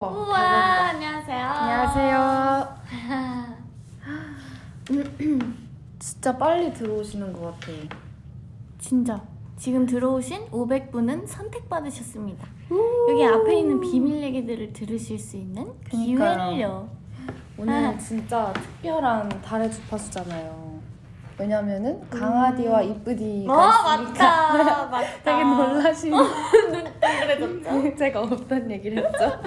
우와 안녕하세요. 안녕하세요. 진짜 빨리 들어오시는 것 같아. 진짜 지금 들어오신 500분은 선택받으셨습니다. 여기 앞에 있는 비밀 얘기들을 들으실 수 있는 그니까요. 기회를요. 오늘 아. 진짜 특별한 달의 주파수잖아요. 왜냐면은 강아지와 이쁘디가 어 있으니까 맞다 맞다. 되게 놀라시는 그래졌죠? 제가 없단 얘기를 했죠.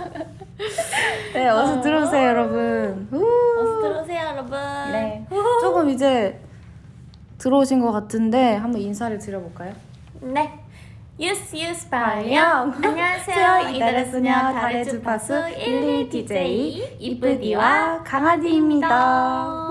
네, 어서 들어오세요, 여러분. 우. 어서 들어오세요 여러분. 네, 조금 이제 들어오신 것 같은데 한번 인사를 드려볼까요? 네. 유스 유스. 발령. 안녕하세요. 이달의 소녀 달의 주파수 11 DJ 이쁘디와 강아지입니다.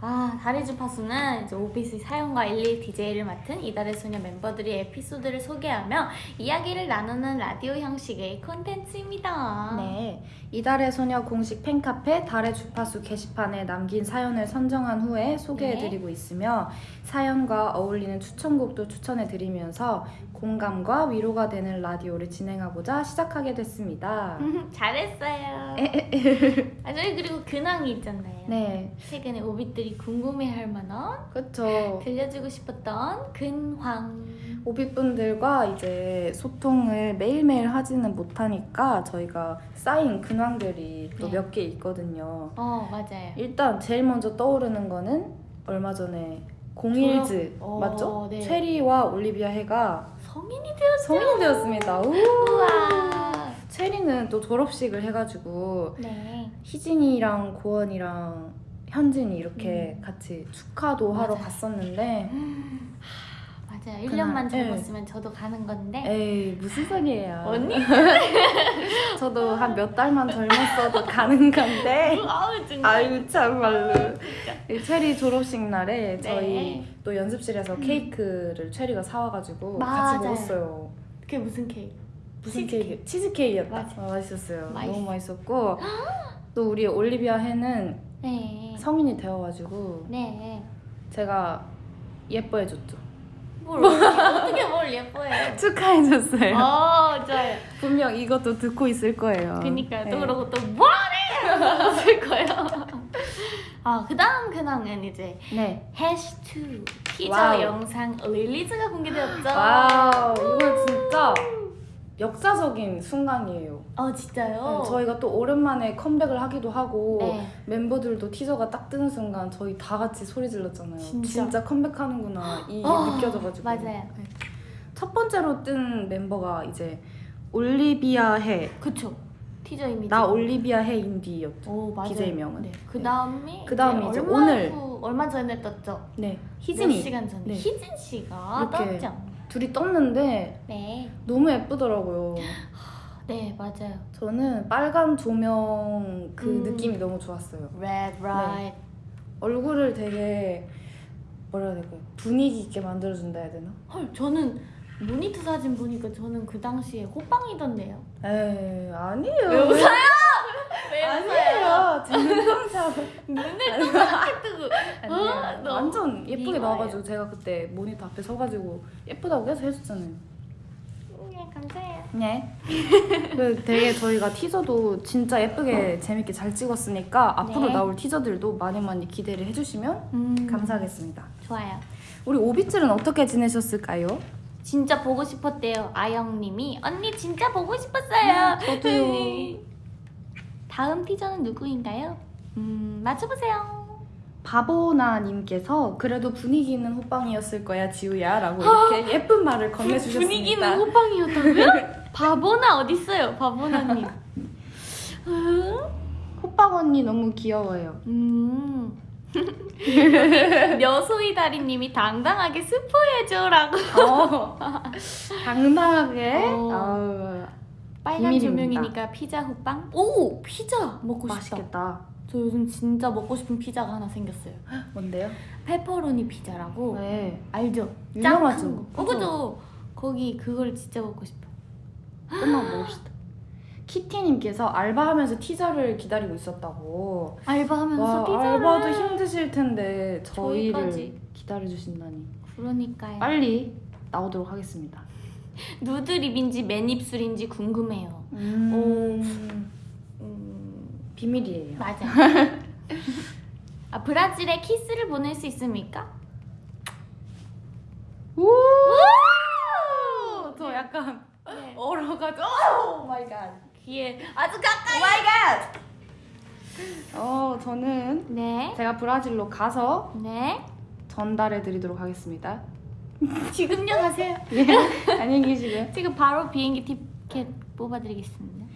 히. 아, 달의 주파수는 이제 오비스 사연과 11 DJ를 맡은 이달의 소녀 멤버들이 에피소드를 소개하며 이야기를 나누는 라디오 형식의 콘텐츠입니다. 네, 이달의 소녀 공식 팬카페 달의 주파수 게시판에 남긴 사연을 선정한 후에 소개해드리고 있으며 사연과 어울리는 추천곡도 추천해드리면서 공감과 위로가 되는 라디오를 진행하고자 시작하게 됐습니다. 잘했어요. 아, 저희 그리고 근황이 있잖아요. 네, 최근에 오빛들이 궁금해할 만한 그쵸. 들려주고 싶었던 근황. 오빛분들과 이제 소통을 매일매일 하지는 못하니까 저희가 쌓인 근황들이 또 네. 몇개 있거든요. 어 맞아요. 일단 제일 먼저 떠오르는 거는 얼마 전에 공일즈 졸업? 맞죠? 어, 네. 체리와 올리비아 해가 성인이 되었어. 성인이 되었습니다. 우! 우와. 체리는 또 졸업식을 해가지고 네. 희진이랑 고원이랑 현진이 이렇게 같이 축하도 하러 맞아요. 갔었는데 맞아요. 그날, 1년만 네. 젊었으면 저도 가는 건데. 에이 무슨 소리예요? 언니? 저도 한 몇 달만 젊었어도 가는 건데 아우 진짜. 아유 참말로 이 체리 졸업식 날에 저희 네. 또 연습실에서 케이크를 체리가 사와가지고 같이 맞아요. 먹었어요. 그게 무슨 케이크? 무슨 치즈케이크. 케이크? 치즈케이크였다. 맞아. 아, 맛있었어요. 맛있어. 너무 맛있었고 또 우리 올리비아 해는 네. 성인이 되어가지고 네. 제가 예뻐해줬죠. 뭘 어떻게, 뭘 예뻐해요? 축하해줬어요. 어 좋아요. 분명 이것도 듣고 있을 거예요. 그니까요. 또 네. 그러고 또 뭐하네! 하실 거예요. 아, 그 다음 근황은 이제 네. 해시2 티저 wow. 영상 release가 공개되었죠. wow 이거 진짜 역사적인 순간이에요. 어, 진짜요? 네, 저희가 또 오랜만에 컴백을 하기도 하고 네. 멤버들도 티저가 딱 뜨는 순간 저희 다 같이 소리 질렀잖아요. 진짜. 컴백하는구나 이게 어, 느껴져가지고 맞아요. 네. 첫 번째로 뜬 멤버가 이제 올리비아 해. 그쵸. 티저 이미지. 나 올리비아 해 인디였죠. 오, 맞아요. BJ명은. 네. 그 다음이 그 다음이 이제 오늘. 후, 얼마 전에 떴죠. 네. 몇 희진이 시간 전에 네. 희진 씨가. 떴죠. 둘이 떴는데 네. 너무 예쁘더라고요. 네, 맞아요. 저는 빨간 조명 그 음. 느낌이 너무 좋았어요. Red Right. 얼굴을 되게 뭐라 해야 될까요? 분위기 있게 만들어준다 해야 되나? 헐, 저는 모니터 사진 보니까 저는 그 당시에 호빵이던데요. 에이 아니에요. 왜 웃어요? 왜 아니에요. 진짜 눈을 동그랗게 뜨고. 어, 너무 완전 예쁘게 미워요. 나와가지고 제가 그때 모니터 앞에 서가지고 예쁘다고 계속 해줬잖아요. 네, 감사해요. 네. 그 되게 저희가 티저도 진짜 예쁘게 재밌게 잘 찍었으니까 앞으로 네. 나올 티저들도 많이 많이 기대를 해주시면 음, 감사하겠습니다. 좋아요. 우리 오비츠는 어떻게 지내셨을까요? 진짜 보고 싶었대요. 아영님이 언니 진짜 보고 싶었어요. 음, 저도요. 다음 티저는 누구인가요? 음 맞춰보세요. 바보나님께서 그래도 분위기 있는 호빵이었을 거야 지우야 라고 이렇게 예쁜 말을 건네주셨습니다. 분위기는 호빵이었다고요? 바보나 어딨어요, 바보나님. 호빵 언니 너무 귀여워요. 음. 여소이 다리님이 당당하게 스포해줘라고. 어, 당당하게. 어. 아우, 빨간 비밀입니다. 조명이니까 피자 호빵? 오 피자 먹고 싶다. 맛있겠다. 저 요즘 진짜 먹고 싶은 피자가 하나 생겼어요. 뭔데요? 페퍼로니 피자라고 네. 알죠? 유명하죠. 어 그죠? 거기 그걸 진짜 먹고 싶어. 끝나고 먹읍시다. 키티님께서 알바하면서 티저를 기다리고 있었다고. 알바하면서 와, 피자를. 알바도 힘드실 텐데 저희를 저희까지. 기다려주신다니. 그러니까요. 빨리 나오도록 하겠습니다. 누드 립인지 맨입술인지 궁금해요. 음, 음, 비밀이에요. 맞아. 아, 브라질에 키스를 보낼 수 있습니까? 우! 우! 저 약간 네. 얼어가지고 oh my god. 귀에 아주 가까이. my god. 어, 저는 네. 제가 브라질로 가서 네. 전달해 드리도록 하겠습니다. 지금요 가세요. 예. 안녕히 계시고요. 지금 바로 비행기 티켓 뽑아 드리겠습니다.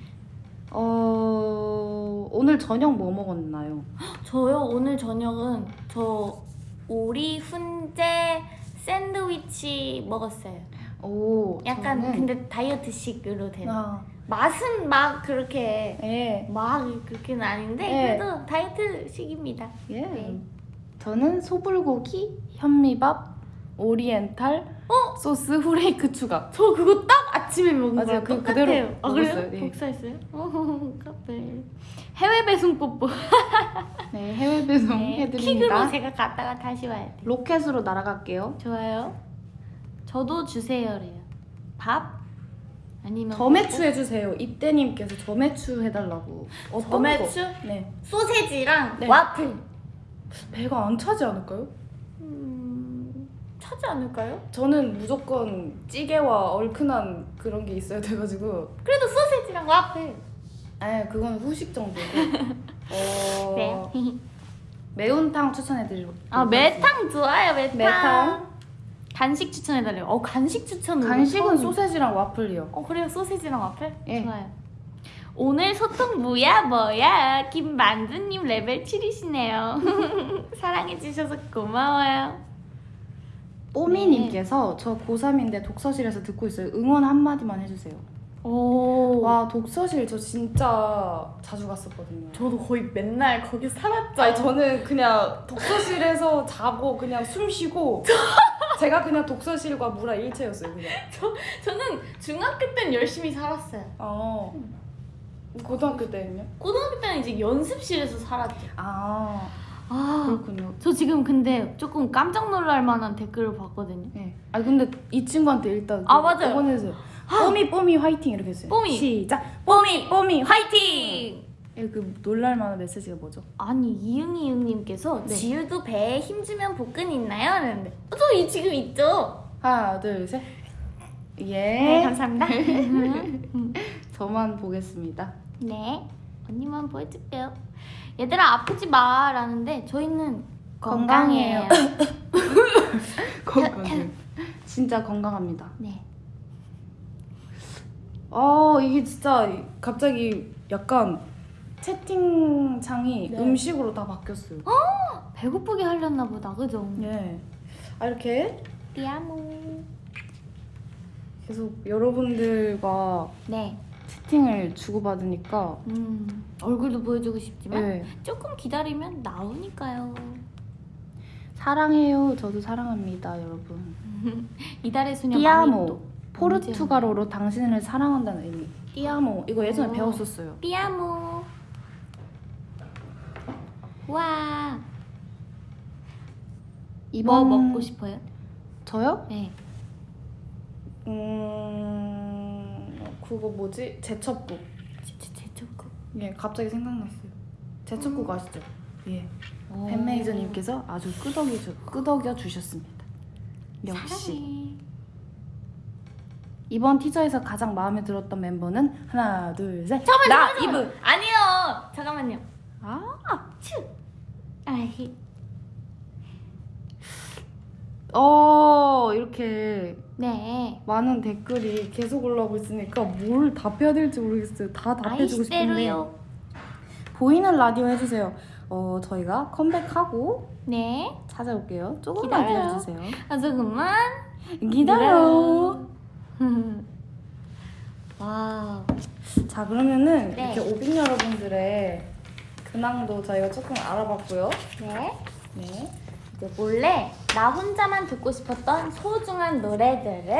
어, 오늘 저녁 뭐 먹었나요? 저요 오늘 저녁은 저 오리 훈제 샌드위치 먹었어요. 오, 약간 저는 근데 다이어트식으로 된. 아, 맛은 막 그렇게 예. 막 그렇게는 아닌데 네. 그래도 다이어트식입니다. 예. 네. 저는 소불고기, 현미밥, 오리엔탈, 어? 소스 후레이크 추가. 저 그거 딱 아침에 먹은 맞아요. 거예요. 그 똑같아요. 그대로 아 먹었어요. 예. 복사했어요? 어, 카페. 해외 배송 뽀뽀. 네, 해외 배송 네, 킥으로 해드립니다. 제가 갔다가 다시 와야 돼. 로켓으로 날아갈게요. 좋아요. 저도 주세요래요. 밥? 아니면 저매추 해주세요. 입대님께서 저매추 해달라고. 어떤 저매추? 거? 네. 소세지랑 네. 와플. 배가 안 차지 않을까요? 음, 차지 않을까요? 저는 무조건 찌개와 얼큰한 그런 게 있어야 돼가지고. 그래도 소세지랑 와플. 아, 그건 후식 정도고. 어, 네. 매운탕 추천해드리고. 아 매탕 좋아요 매탕. 매탕. 간식 추천해달래요. 어 간식 추천. 간식은 소세지랑 와플이요. 어 그래요 소세지랑 와플? 예. 좋아요. 오늘 소통 뭐야 뭐야 김만두님 레벨 7이시네요. 사랑해주셔서 고마워요. 뽀미님께서 저 고3인데 독서실에서 듣고 있어요. 응원 한마디만 해주세요. 오. 와 독서실 저 진짜 자주 갔었거든요. 저도 거의 맨날 거기 살았죠. 아니 저는 그냥 독서실에서 자고 그냥 숨 쉬고 제가 그냥 독서실과 무라 일체였어요 그냥. 저는 중학교 때는 열심히 살았어요. 어. 고등학교 때는요? 고등학교 때는 이제 연습실에서 살았죠. 아 아, 그렇군요. 저 지금 근데 조금 깜짝 놀랄 만한 댓글을 봤거든요. 네. 아 근데 이 친구한테 일단 아, 맞아요. 응원해주세요. 뽀미 뽀미 화이팅 이렇게 했어요. 뽀미. 시작. 뽀미 뽀미 화이팅! 예, 그 놀랄 만한 메시지가 뭐죠? 아니 이응이 응님께서 네. 지우도 배에 힘주면 복근 있나요? 하는데 어, 저이 지금 있죠. 하나 둘 셋. 예. 네 감사합니다. 저만 보겠습니다. 네 언니만 보여줄게요. 얘들아 아프지 마라는데 저희는 건강해요. 건강해. 진짜 건강합니다. 네. 아 이게 진짜 갑자기 약간 채팅창이 네. 음식으로 다 바뀌었어요. 배고프게 하렸나 보다 그죠? 예. 아 이렇게 삐아모. 계속 여러분들과 네. 채팅을 주고받으니까 음 얼굴도 보여주고 싶지만 예. 조금 기다리면 나오니까요. 사랑해요. 저도 사랑합니다, 여러분. 이달의 소녀 띠아모. 포르투갈어로 당신을 사랑한다는 의미. 띠아모. 이거 예전에 오. 배웠었어요. 삐아모. 와. 이번 뭐 먹고 싶어요? 저요? 네. 음 그거 뭐지? 제첩국. 제- 제- 제초코. 예, 갑자기 생각났어요. 제첩국 음. 아시죠? 예. 오. 팬메이저님께서 아주 끄덕여 주, 끄덕여 주셨습니다. 역시 사랑해. 이번 티저에서 가장 마음에 들었던 멤버는 하나, 둘, 셋. 잠깐만, 나 잠깐만, 잠깐만. 이브. 아니요. 잠깐만요. 아, 츄. 아이. 어 이렇게 네. 많은 댓글이 계속 올라오고 있으니까 뭘 답해야 될지 모르겠어요. 다 답해주고 싶은데 아이시대로요. 보이는 라디오 해주세요. 어 저희가 컴백하고 네. 찾아올게요. 조금만 기다려요. 기다려주세요. 아 조금만. 기다려. wow. 자 그러면은 네. 이렇게 오빗 여러분들의 근황도 저희가 조금 알아봤고요. 네. 네. 몰래 나 혼자만 듣고 싶었던 소중한 노래들을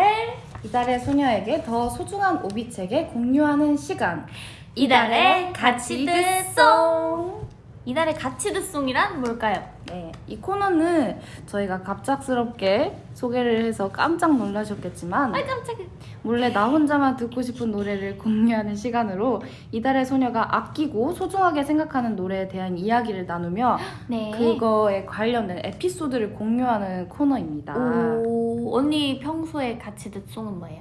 이달의 소녀에게 더 소중한 오비책에 공유하는 시간. 이달의 같이 듣송. 이달의 같이 듣송이란 뭘까요? 네, 이 코너는 저희가 갑작스럽게 소개를 해서 깜짝 놀라셨겠지만 아 깜짝이야. 몰래 나 혼자만 듣고 싶은 노래를 공유하는 시간으로 이달의 소녀가 아끼고 소중하게 생각하는 노래에 대한 이야기를 나누며 네. 그거에 관련된 에피소드를 공유하는 코너입니다. 오 언니 평소에 같이 듣는 송은 뭐예요?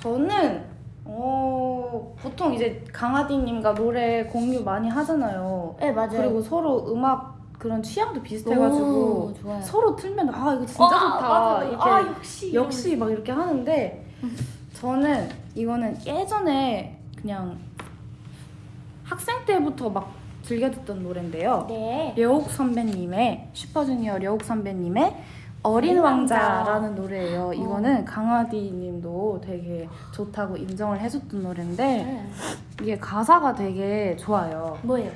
저는 어, 보통 이제 강아지님과 노래 공유 많이 하잖아요. 네 맞아요. 그리고 서로 음악 그런 취향도 비슷해가지고 오. 서로 틀면 아 이거 진짜 어, 좋다. 이렇게 아 역시 역시 막 이렇게 하는데 저는 이거는 예전에 그냥 학생 때부터 막 즐겨 듣던 노래인데요. 네. 려욱 선배님의 슈퍼주니어 려욱 선배님의 어린 왕자라는 노래예요. 어. 이거는 강아디님도 되게 좋다고 인정을 해줬던 노래인데 네. 이게 가사가 되게 좋아요. 뭐예요?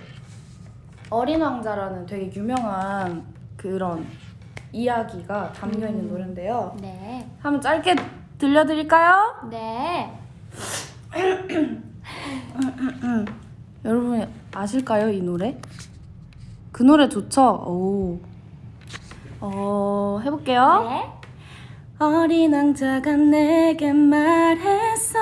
어린 왕자라는 되게 유명한 그런 이야기가 담겨 있는 음. 노래인데요. 네. 한번 짧게 들려드릴까요? 네. 여러분 아실까요 이 노래? 그 노래 좋죠? 오. 어 해볼게요. 네. 어린 왕자가 내게 말했어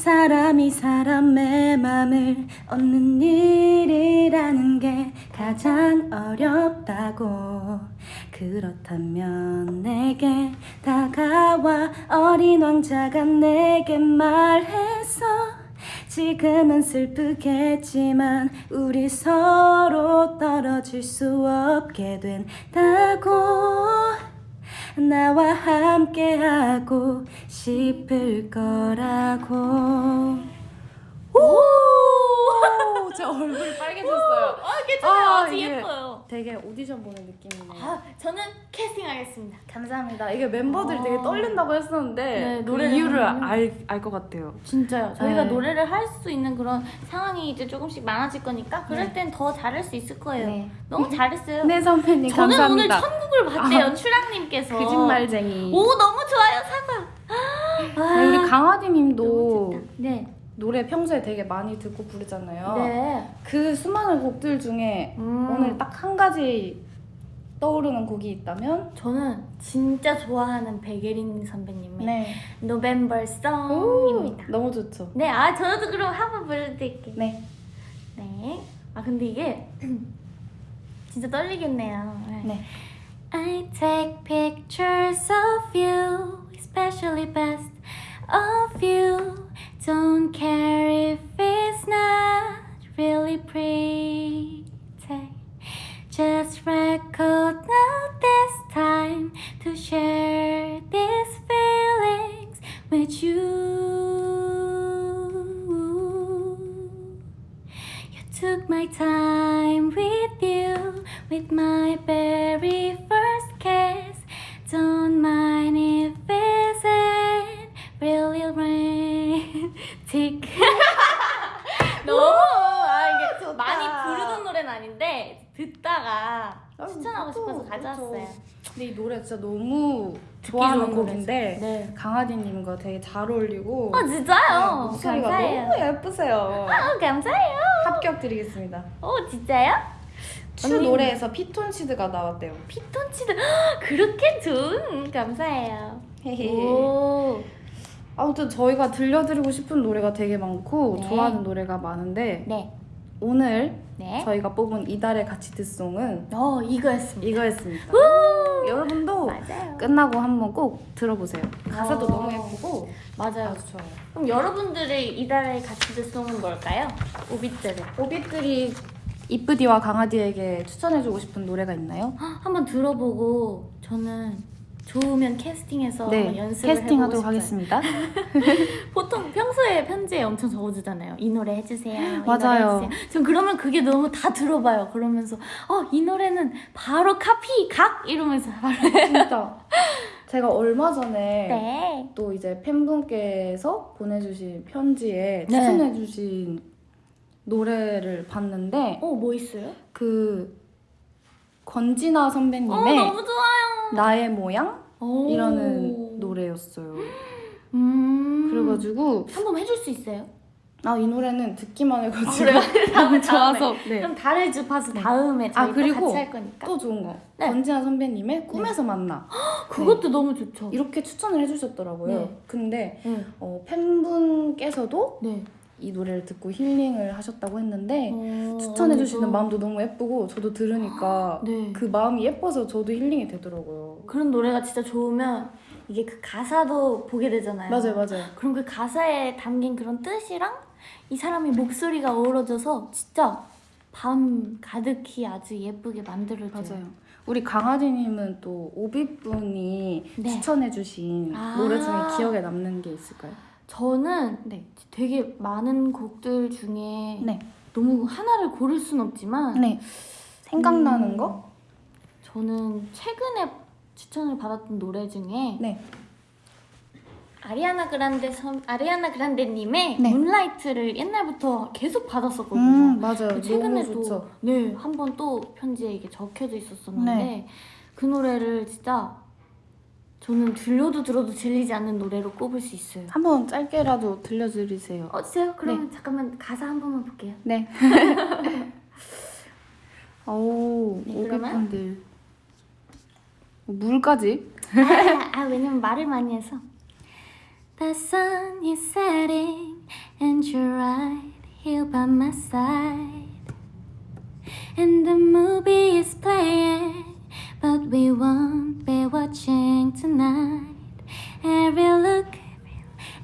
사람이 사람의 맘을 얻는 일이라는 게 가장 어렵다고. 그렇다면 내게 다가와 어린 왕자가 내게 말했어 지금은 슬프겠지만 우리 서로 떨어질 수 없게 된다고 나와 함께하고 싶을 거라고 오! 제 얼굴이 빨개졌어요 아 괜찮아요. 아, 아주 예뻐요. 되게 오디션 보는 느낌이네요 아 저는 캐스팅하겠습니다. 감사합니다 이게 멤버들이 어. 되게 떨린다고 했었는데 네, 그 노래를 이유를 하면은- 알것 같아요 진짜요. 저희가 네. 노래를 할 수 있는 그런 상황이 이제 조금씩 많아질 거니까 그럴 네. 땐더 잘할 수 있을 거예요. 네. 너무 잘했어요. 네 선배님 저는 감사합니다 오늘 천국을 봤대요. 추랑님께서. 거짓말쟁이 오 너무 좋아요 사과. 네, 우리 아, 강아지님도 너무 좋다. 네. 노래 평소에 되게 많이 듣고 부르잖아요 네. 그 수많은 곡들 중에 음. 오늘 딱 한 가지 떠오르는 곡이 있다면 저는 진짜 좋아하는 백예린 선배님의 네 노벤버 송입니다. 너무 좋죠 네, 아 저도 그럼 한번 불러드릴게요. 네 네. 아 근데 이게 진짜 떨리겠네요. 네. I take pictures of you, especially you. care. 잘 어울리고 아 진짜요? 네, 목소리가 감사해요. 너무 예쁘세요 아 감사해요. 합격 드리겠습니다 오 진짜요? 추 노래에서 피톤치드가 나왔대요 피톤치드 그렇게 좋은 감사해요. 헤헤. 오. 아무튼 저희가 들려드리고 싶은 노래가 되게 많고 네. 좋아하는 노래가 많은데 네. 오늘 네. 저희가 뽑은 이달의 가치드송은 어 이거였습니다. 이거였습니다 우! 여러분도 맞아요. 끝나고 한번 꼭 들어보세요 가사도 어. 너무 예쁘고 맞아요. 아주 좋아요 그럼 여러분들의 이달의 가치드 송은 뭘까요? 오빛들은 오빛들이 이쁘디와 강아지에게 추천해주고 싶은 노래가 있나요? 한번 들어보고 저는 좋으면 캐스팅해서 네, 연습을 캐스팅하도록. 하겠습니다. 보통 평소에 편지에 엄청 적어주잖아요. 이 노래 해주세요. 맞아요. 전 그러면 그게 너무 다 들어봐요. 그러면서 어 이 노래는 바로 카피 각 이러면서 바로 진짜 제가 얼마 전에 네. 또 이제 팬분께서 보내주신 편지에 네. 추천해주신 노래를 봤는데 어뭐 있어요? 그 권진아 어 선배님의 너무 좋아요. 나의 모양 오. 이라는 노래였어요. 음. 그래가지고 한번 해줄 수 있어요? 아 이 노래는 듣기만 해가지고? 다음에, 너무 좋아서 네. 그럼 다른 주파수 네. 다음에 저희 아, 또 그리고 같이 할 거니까. 또 좋은 거 네. 권지아 선배님의 꿈에서 만나 그것도 너무 좋죠. 이렇게 추천을 해주셨더라고요. 네. 근데 네. 어, 팬분께서도 네. 이 노래를 듣고 힐링을 하셨다고 했는데 어, 추천해 주시는 언니도- 마음도 너무 예쁘고 저도 들으니까 네. 그 마음이 예뻐서 저도 힐링이 되더라고요. 그런 노래가 진짜 좋으면 이게 그 가사도 보게 되잖아요. 맞아요, 맞아요. 그럼 그 가사에 담긴 그런 뜻이랑 이 사람의 목소리가 어우러져서 진짜 밤 가득히 아주 예쁘게 만들어져요. 맞아요. 우리 강아지님은 또 오비분이 네. 추천해주신 아. 노래 중에 기억에 남는 게 있을까요? 저는 네. 되게 많은 곡들 중에 네. 너무 하나를 고를 순 없지만 네. 생각나는 음, 거? 저는 최근에 추천을 받았던 노래 중에 네. 아리아나 그란데 선 아리아나 그란데 님의 네. 문라이트를 옛날부터 계속 받았었거든요. 음, 맞아요. 근데 최근에 너무 좋죠. 또네한 번 또 편지에 이게 적혀져 있었었는데 네. 그 노래를 진짜 저는 들려도 들어도 질리지 않는 노래로 꼽을 수 있어요. 한번 짧게라도 들려드리세요. 어세요? 그러면 잠깐만 가사 한 번만 볼게요. 네. 오, 네, 그러면? 오비분들. 물까지? 아, 아 왜냐면 말을 많이 해서. The sun is setting and you're right here by my side. And the movie is playing, but we won't be watching tonight. Every look,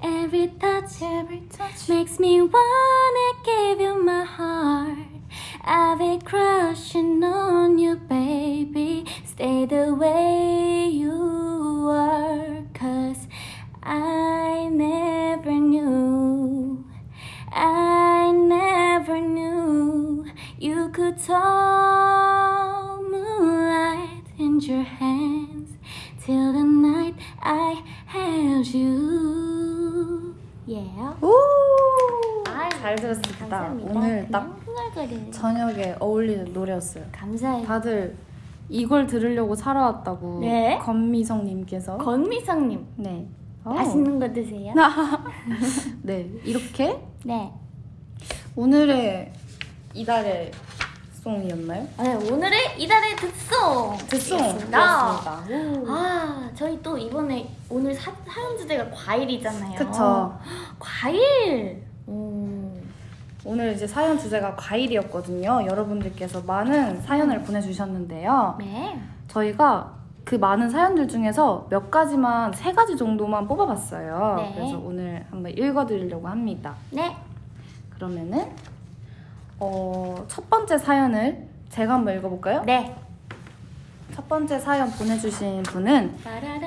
every touch, every touch makes me wanna give you my heart. I've been crushing on you, baby. Stay the way you are, cause I never knew. I never knew you could in your hands till the night I held you. Yeah. 오! 아이, 잘 들었습니다. 감사합니다. 오늘 딱. 저녁에 어울리는 노래였어요. 감사해요. 다들 이걸 들으려고 사러 왔다고 네. 건미성님께서 권미성님 네. 어. 맛있는 거 드세요? 네 이렇게 네. 오늘의 이달의 송이었나요? 네, 오늘의 이달의 듣송 듣송이었습니다. 아, 저희 또 이번에 오늘 사, 사연 주제가 과일이잖아요. 그쵸. 과일. 오. 오늘 이제 사연 주제가 과일이었거든요. 여러분들께서 많은 사연을 보내주셨는데요. 네. 저희가 그 많은 사연들 중에서 몇 가지만 세 가지 정도만 뽑아봤어요. 네. 그래서 오늘 한번 읽어드리려고 합니다. 네. 그러면은 어, 첫 번째 사연을 제가 한번 읽어볼까요? 네. 첫 번째 사연 보내주신 분은.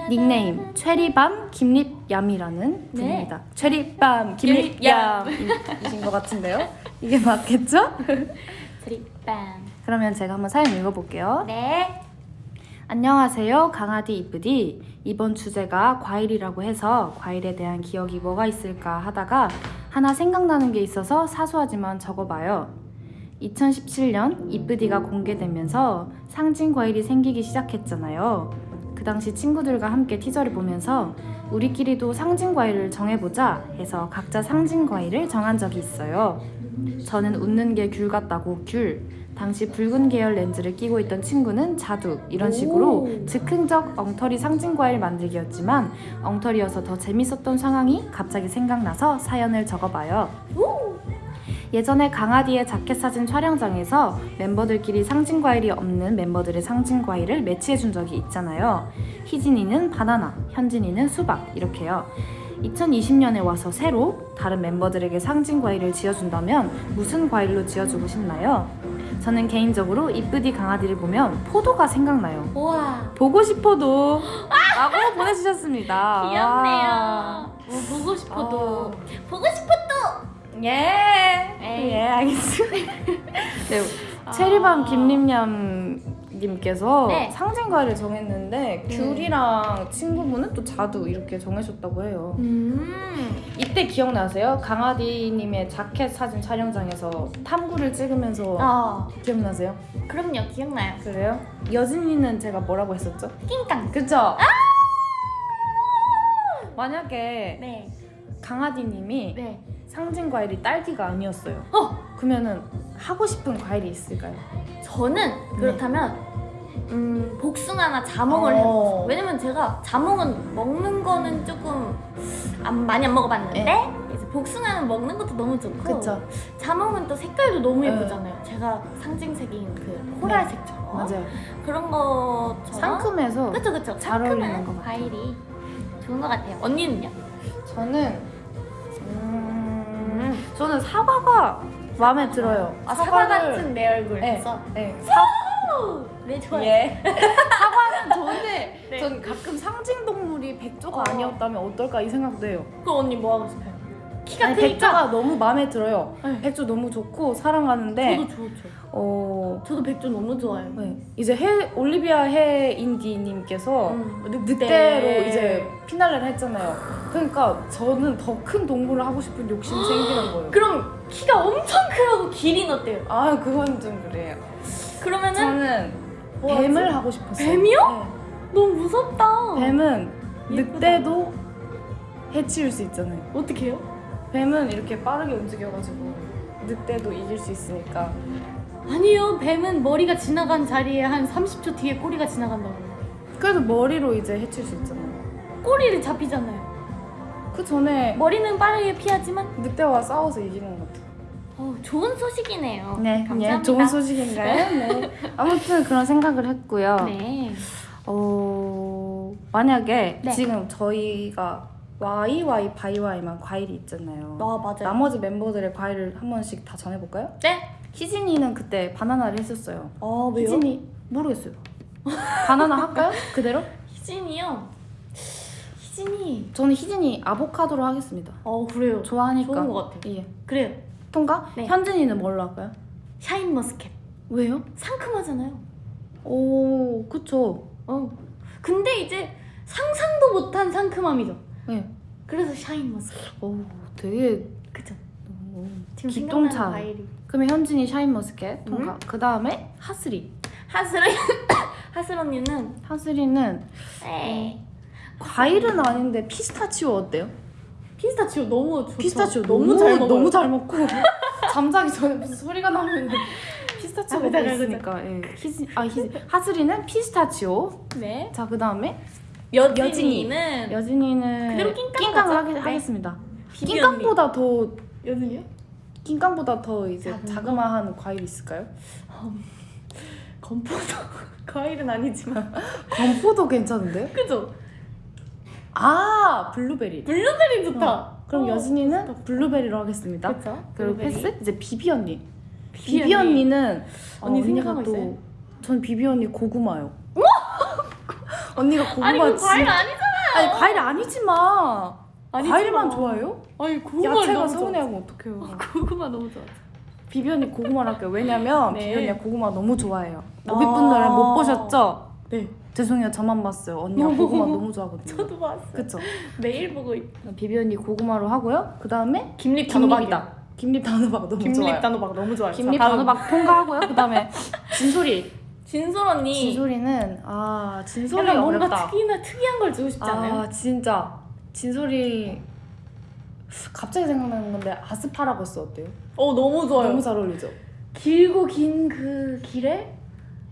닉네임 최리밤 김립얌이라는 네. 분입니다. 최리밤 김립얌이신 것 같은데요? 이게 맞겠죠? 드립밤. 그러면 제가 한번 사연 읽어볼게요. 네. 안녕하세요. 강아디 이쁘디. 이번 주제가 과일이라고 해서 과일에 대한 기억이 뭐가 있을까 하다가 하나 생각나는 게 있어서 사소하지만 적어봐요. 2017년 이쁘디가 공개되면서 상징 과일이 생기기 시작했잖아요. 그 당시 친구들과 함께 티저를 보면서 우리끼리도 상징 과일을 정해보자 해서 각자 상징 과일을 정한 적이 있어요. 저는 웃는 게 귤 같다고 귤. 당시 붉은 계열 렌즈를 끼고 있던 친구는 자두. 이런 식으로 오. 즉흥적 엉터리 상징 과일 만들기였지만 엉터리여서 더 재밌었던 상황이 갑자기 생각나서 사연을 적어봐요. 예전에 강아디의 자켓 사진 촬영장에서 멤버들끼리 상징 과일이 없는 멤버들의 상징 과일을 매치해 준 적이 있잖아요. 희진이는 바나나, 현진이는 수박 이렇게요. 2020년에 와서 새로 다른 멤버들에게 상징 과일을 지어준다면 무슨 과일로 지어주고 싶나요? 저는 개인적으로 이쁘디 강아디를 보면 포도가 생각나요. 우와. 보고 싶어도 라고 보내주셨습니다. 귀엽네요. 뭐 보고 싶어도 보고 싶어도. 예. 에이. 예, 알겠습니다. 네, 체리밤 아. 김림냠 님께서 네. 상징 과일을 정했는데 네. 귤이랑 친구분은 또 자두 이렇게 정하셨다고 해요. 음. 이때 기억나세요? 강아디님의 자켓 사진 촬영장에서 탐구를 찍으면서 어. 기억나세요? 그럼요. 기억나요. 그래요? 여진이는 제가 뭐라고 했었죠? 낑깡. 그죠? 만약에 네. 강아디님이 네. 상징 과일이 딸기가 아니었어요. 어! 그러면은 하고 싶은 과일이 있을까요? 저는 그렇다면 음, 복숭아나 자몽을 어. 해봤어요. 왜냐면 제가 자몽은 먹는 거는 조금 안, 많이 안 먹어봤는데 이제 복숭아는 먹는 것도 너무 좋고 네. 그쵸? 자몽은 또 색깔도 너무 네. 예쁘잖아요. 제가 상징색인 그 코랄색처럼 맞아요. 그런 것처럼 상큼해서 그쵸 그쵸 잘 어울리는 상큼한 것 같아요. 과일이 좋은 것 같아요. 언니는요? 저는 음, 저는 사과가 마음에 들어요. 아, 사과 같은 내 얼굴 네. 네. 사, 네 좋아요. 예. 사과는 좋은데 네. 전 가끔 상징 동물이 백조가 어. 아니었다면 어떨까 이 생각도 해요. 그 언니 뭐 하고 싶어요? 키가 아니, 크니까 백조가 너무 마음에 들어요. 네. 백조 너무 좋고 사랑하는데 저도 좋죠. 어 저도 백조 너무 좋아해요. 네. 이제 해 올리비아 해 인디님께서 음, 늑대 로 이제 피날레를 했잖아요. 그러니까 저는 더 큰 동물을 하고 싶은 욕심이 생기는 거예요. 그럼 키가 엄청 크고 길이는 어때요? 아 그건 좀 그래요. 그러면은 저는 뭐 뱀을 하지? 하고 싶었어요. 뱀이요? 너무 무섭다. 네. 뱀은 예쁘다. 늑대도 해치울 수 있잖아요. 어떻게 해요? 뱀은 이렇게 빠르게 움직여가지고 늑대도 이길 수 있으니까. 아니요. 뱀은 머리가 지나간 자리에 한 30초 뒤에 꼬리가 지나간다고. 그래도 머리로 이제 해칠 수 있잖아요. 꼬리를 잡히잖아요. 그 전에 머리는 빠르게 피하지만 늑대와 싸워서 이기는 것 같아요. 어, 좋은 소식이네요. 네, 감사합니다. 예, 좋은 소식인가요? 네. 아무튼 그런 생각을 했고요. 네. 어, 만약에 네. 지금 저희가 YY 바이와이만 과일이 있잖아요. 아 맞아요. 나머지 멤버들의 과일을 한 번씩 다 전해볼까요? 네. 희진이는 그때 바나나를 했었어요. 아 희진이 모르겠어요. 바나나 할까요? 그대로? 희진이요. 희진이. 저는 희진이 아보카도로 하겠습니다. 어 그래요. 좋아하니까. 좋은 것 같아요. 예. 그래요. 통과? 네. 현진이는 뭘로 할까요? 샤인 머스켓. 왜요? 상큼하잖아요. 오, 그쵸. 어. 근데 이제 상상도 못한 상큼함이죠. 네. 그래서 샤인 머스켓. 오, 되게 그죠? 오, 지금. 생각나는 과일이. 그러면 현진이 샤인머스켓 통과. 음. 그 다음에 하스리. 하슬 하슬 언니는 하스리는 에이. 과일은 아닌데 피스타치오 어때요? 피스타치오 너무 좋죠. 피스타치오 너무 잘 먹어요. 너무 잘 먹고 잠자기 전에 무슨 소리가 나면 피스타치오가 아, 그죠, 있으니까. 예. 희진, 아 희진. 하스리는 피스타치오. 네. 자 그 다음에 여진이는 여진이는 그대로 낑깡 낑깡을? 하겠, 네. 하겠습니다. 낑깡보다 더 여진이요? 낑깡보다 더 이제 작은 거? 자그마한 과일 있을까요? 건포도 과일은 아니지만 건포도 괜찮은데? 그죠? 아 블루베리. 블루베리 좋다. 어, 그럼 어, 여진이는 블루베리로 하겠습니다. 그쵸? 그리고 블루베리. 패스 이제 비비 언니. 비비 비비 언니. 어, 생각하고 또 있어요? 전 비비 언니 고구마요. 언니가 고구마 아니 그 진- 과일 아니잖아요. 아니 과일 아니지만 아니지만. 과일만 좋아해요? 아니 고구마 야채가 서운해하면 어떡해요? 좋아. 고구마 너무 좋아. 비비 언니 고구마를 할게요. 왜냐면 네. 비비 언니가 고구마 너무 좋아해요. 아. 오빗분들은 못 보셨죠? 네. 죄송해요 저만 봤어요. 언니가 고구마 너무 좋아하거든요. 저도 봤어. 그쵸? 매일 보고 있. 비비 언니 고구마로 하고요. 그 다음에 김립 김립이다. 김립 단호박 너무 김립 좋아요. 단호박 너무 좋아요. 김립. 단호박 통과하고요. 그 다음에 진소리. 진솔 언니. 진소리는 아 약간 뭔가. 특이나 특이한 걸 주고 싶지 않아요? 아 진짜 진소리 갑자기 생각나는 건데 아스파라거스 어때요? 어 너무 좋아요. 너무 잘 어울리죠. 길고 긴 그 길에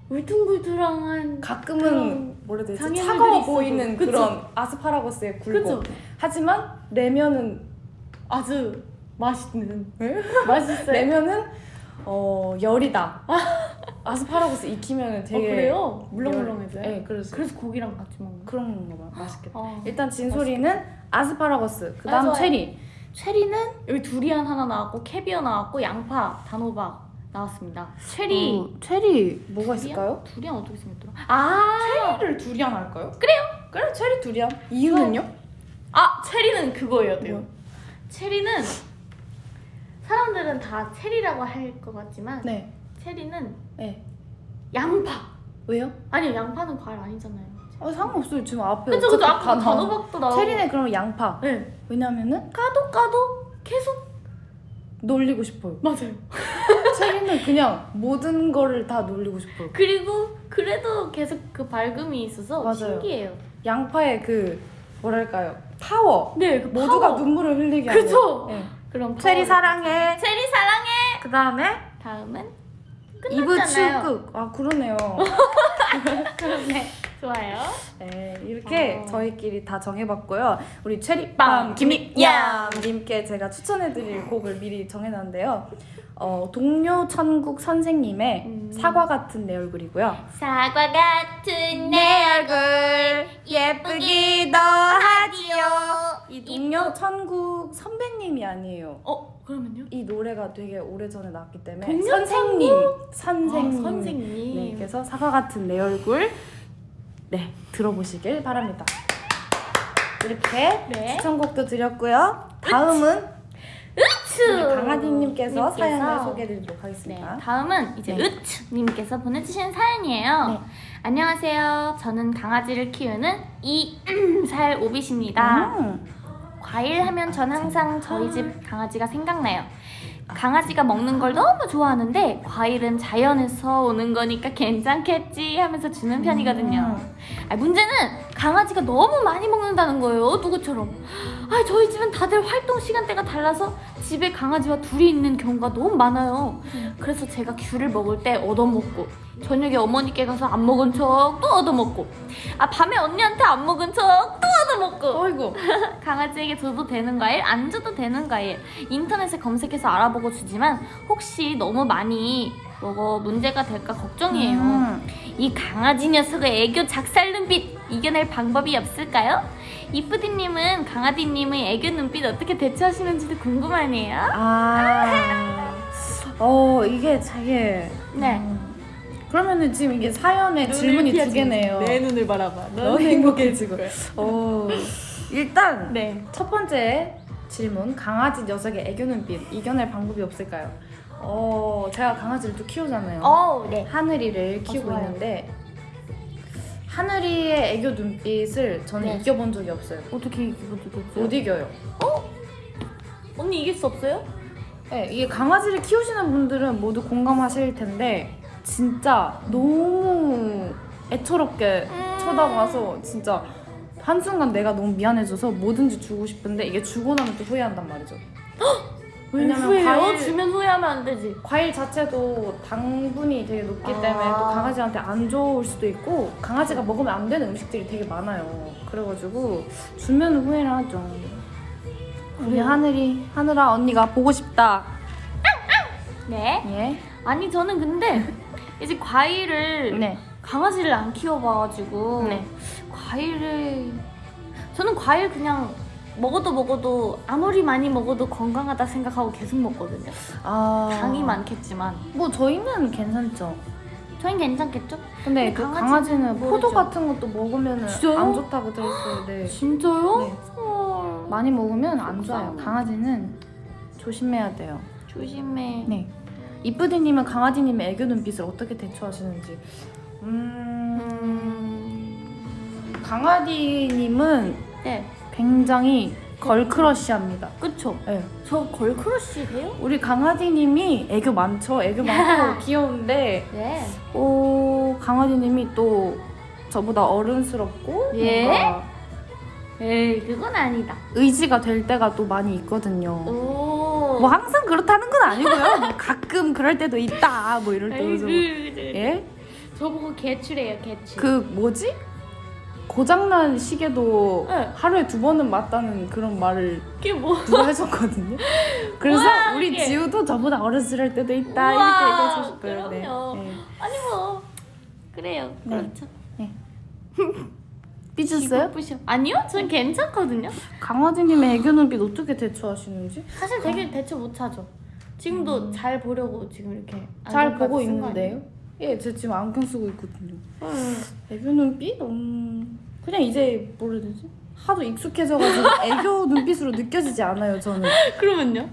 울퉁불퉁한 가끔은 그런 뭐라 해야 되지? 차가워. 보이는 그쵸? 그런 아스파라거스의 굴곡. 그죠? 하지만 내면은 아주 맛있는 네? 맛있어요. 내면은 어 열이다. 아스파라거스 익히면은 어 되게 그래요? 물렁물렁해져요? 네, 그래서 그래서 고기랑 같이 먹는 거. 그런 건가 봐. 맛있겠다. 아, 일단 진소리는 아스파라거스. 그다음 아. 체리. 체리는 여기 두리안 하나 나왔고 캐비어 나왔고 양파, 단호박 나왔습니다. 체리. 어, 체리 뭐가 있을까요? 두리안 어떻게 생겼더라? 아, 체리를 두리안 할까요? 그래요. 그래 체리 두리안. 이유는요? 아 체리는 그거예요, 돼요. 뭐? 체리는 사람들은 다 체리라고 할 것 같지만 네. 체리는 네. 양파. 왜요? 아니요, 양파는 과일 아니잖아요. 아 상관없어요. 지금 앞에 그쵸, 그쵸. 아까. 단호박도 나오고. 체리는 그럼 양파. 네. 왜냐면은 까도 까도 계속 놀리고 싶어요. 맞아요. 체리는 그냥 모든 거를 다 놀리고 싶어요. 그리고 그래도 계속 그 밝음이 있어서 맞아요. 신기해요. 양파의 그 뭐랄까요? 파워. 네, 그 모두가 파워. 눈물을 흘리게 하는. 그쵸? 네. 그럼 체리 사랑해. 체리 사랑해. 그 다음에 다음은 2부 끝났잖아요. 축구. 아 그러네요. 그러네. 좋아요. 네, 이렇게 어. 저희끼리 다 정해봤고요. 우리 체리밤 빵, 김익양님께 제가 추천해드릴 곡을 미리 정해놨는데요. 어, 동요 천국 선생님의 음. 사과 같은 내 얼굴이고요. 사과 같은 내 얼굴 예쁘기도 하지요. 이 동료 천국 선배님이 아니에요. 어 그러면요? 이 노래가 되게 오래전에 나왔기 때문에 동료 선생님, 아, 선생님, 선생님. 네, 그래서 사과 같은 내 얼굴 네 들어보시길 바랍니다. 이렇게 네. 추천곡도 드렸고요. 다음은 으츠 강아지님께서 님께서. 사연을 소개해드리도록 네, 하겠습니다. 다음은 이제 네. 으츠님께서 보내주신 사연이에요. 네. 안녕하세요. 저는 강아지를 키우는 이살 오빗입니다. 음. 과일 하면 전 항상 저희 집 강아지가 생각나요. 강아지가 먹는 걸 너무 좋아하는데 과일은 자연에서 오는 거니까 괜찮겠지 하면서 주는 편이거든요. 아, 문제는 강아지가 너무 많이 먹는다는 거예요. 누구처럼. 아, 저희 집은 다들 활동 시간대가 달라서 집에 강아지와 둘이 있는 경우가 너무 많아요. 그래서 제가 귤을 먹을 때 얻어먹고 저녁에 어머니께 가서 안 먹은 척 또 얻어먹고 아 밤에 언니한테 안 먹은 척 또 얻어먹고 어이구. 강아지에게 줘도 되는 과일, 안 줘도 되는 과일 인터넷에 검색해서 알아보고 주지만 혹시 너무 많이 먹어 문제가 될까 걱정이에요. 음. 이 강아지 녀석의 애교 작살 눈빛 이겨낼 방법이 없을까요? 이쁘디님은 강아지님의 애교 눈빛 어떻게 대처하시는지도 궁금하네요. 아, 어 이게 되게. 네. 음. 그러면은 지금 이게 사연에 질문이 두 개네요. 눈을 바라봐. 너무 행복해지고. 어, 일단 네. 첫 번째 질문 강아지 녀석의 애교 눈빛 이겨낼 방법이 없을까요? 어 제가 강아지를 또 키우잖아요. 어, 네. 하늘이를 키우고 좋아요. 있는데 하늘이의 애교 눈빛을 저는 네. 이겨본 적이 없어요. 어떻게 이기고 못 이겨요. 언니 이길 수 없어요? 네, 이게 강아지를 키우시는 분들은 모두 공감하실 텐데 진짜 너무 애처롭게 음. 쳐다봐서 진짜 한순간 내가 너무 미안해져서 뭐든지 주고 싶은데 이게 주고 나면 또 후회한단 말이죠. 왜냐면 후회해요? 과일- 주면 후회하면 안 되지. 과일 자체도 당분이 되게 높기 아. 때문에 또 강아지한테 안 좋을 수도 있고 강아지가 먹으면 안 되는 음식들이 되게 많아요. 그래가지고 주면 후회를 하죠. 우리 그래요? 하늘이 하늘아 언니가 보고 싶다. 네. 예. 아니 저는 근데 이제 과일을 네. 강아지를 안 키워봐가지고 네. 과일을 저는 과일 그냥 먹어도 먹어도 아무리 많이 먹어도 건강하다 생각하고 계속 먹거든요. 아. 당이 많겠지만 뭐 저희는 괜찮죠. 저흰 괜찮겠죠? 근데 근데 그 강아지는 강아지는 포도. 같은 것도 먹으면 진짜요? 안 좋다고 들었어요. 네. 진짜요? 네. 어, 많이 먹으면 안 좋아요. 강아지는 조심해야 돼요. 조심해. 네. 이쁘디님은 강아지님의 애교 눈빛을 어떻게 대처하시는지. 음. 음... 강아지님은 네. 굉장히 걸크러쉬합니다. 그쵸? 네. 저 걸크러쉬 해요? 우리 강아지님이 애교 많죠. 애교 많고 귀여운데, 네. 오 강아지님이 또 저보다 어른스럽고 예? 뭔가 에이 그건 아니다. 의지가 될 때가 또 많이 있거든요. 오. 뭐 항상 그렇다는 건 아니고요. 뭐 가끔 그럴 때도 있다. 뭐 이럴 때도 좀. 예? 저보고 개출해요 개출. 그 뭐지? 고장난 시계도 네. 하루에 두 번은 맞다는 그런 말을 그게 뭐? 누가 해줬거든요. 그래서 우와, 우리 이게. 지우도 저보다 어렸을 때도 있다 우와, 이렇게 얘기해주고 싶어요. 네. 그럼요. 네. 아니 뭐 그래요. 네. 그렇죠. 삐졌어요? 아니요, 전 괜찮거든요. 강아지님의 애교 눈빛 어떻게 대처하시는지? 사실 되게 대처 못하죠. 지금도 잘 보려고 지금 이렇게 음. 잘 보고 있는데요? 예, 제 지금 안경 쓰고 있거든요. 아니에요? 애교 눈빛? 음, 그냥 이제 뭐라 되지? 하도 익숙해져가지고 애교 눈빛으로 느껴지지 않아요, 저는. 그러면요?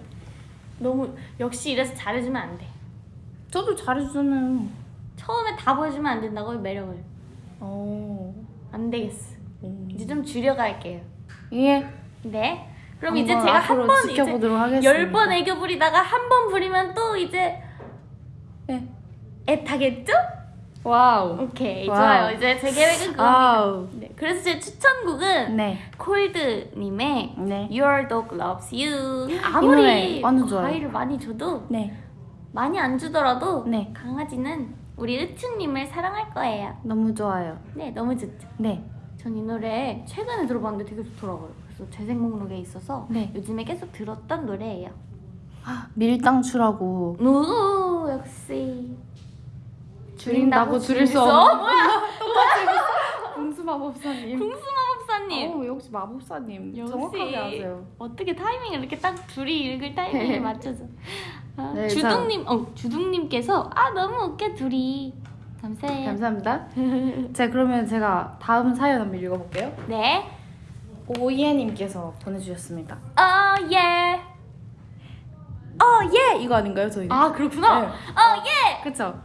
너무 역시 이래서 잘해주면 안 돼. 저도 잘해주잖아요. 처음에 다 보여주면 안 된다고요 매력을. 어. 안 되겠어. 음. 이제 좀 줄여갈게요. 예. 네. 그럼 이제 제가 한 번 이제 지켜보도록 하겠습니다. 열번 애교 부리다가 한 번 부리면 또 이제 네. 애타겠죠? wow. 오케이 wow. 좋아요. 이제 제 계획은 그겁니다. 네, 그래서 제 추천곡은 네. 콜드님의 네. Your Dog Loves You. 노래 아무리. 과일을 많이 줘도 네. 많이 안 주더라도 네. 강아지는 우리 으츠님을 사랑할 거예요. 너무 좋아요. 네, 너무 좋죠. 네. 전 이 노래 최근에 들어봤는데 되게 좋더라고요. 그래서 재생 목록에 있어서 네. 요즘에 계속 들었던 노래예요. 밀당추라고 오 역시 줄인다고 줄일 수 어, 없는 뭐야? 궁수 마법사님. 궁수 마법사님 오, 역시 마법사님. 역시. 정확하게 아세요. 어떻게 타이밍을 이렇게 딱 둘이 읽을 타이밍을 맞춰서 아, 네, 주둥님 어 주둥님께서 아 너무 웃겨 둘이 감사해요. 감사합니다. 자, 그러면 제가 다음 사연 한번 읽어볼게요. 네. 오이해님께서 보내주셨습니다. 어 예. 어, 예! 이거 아닌가요, 저희? 아 그렇구나. 네. 어 예. 그쵸?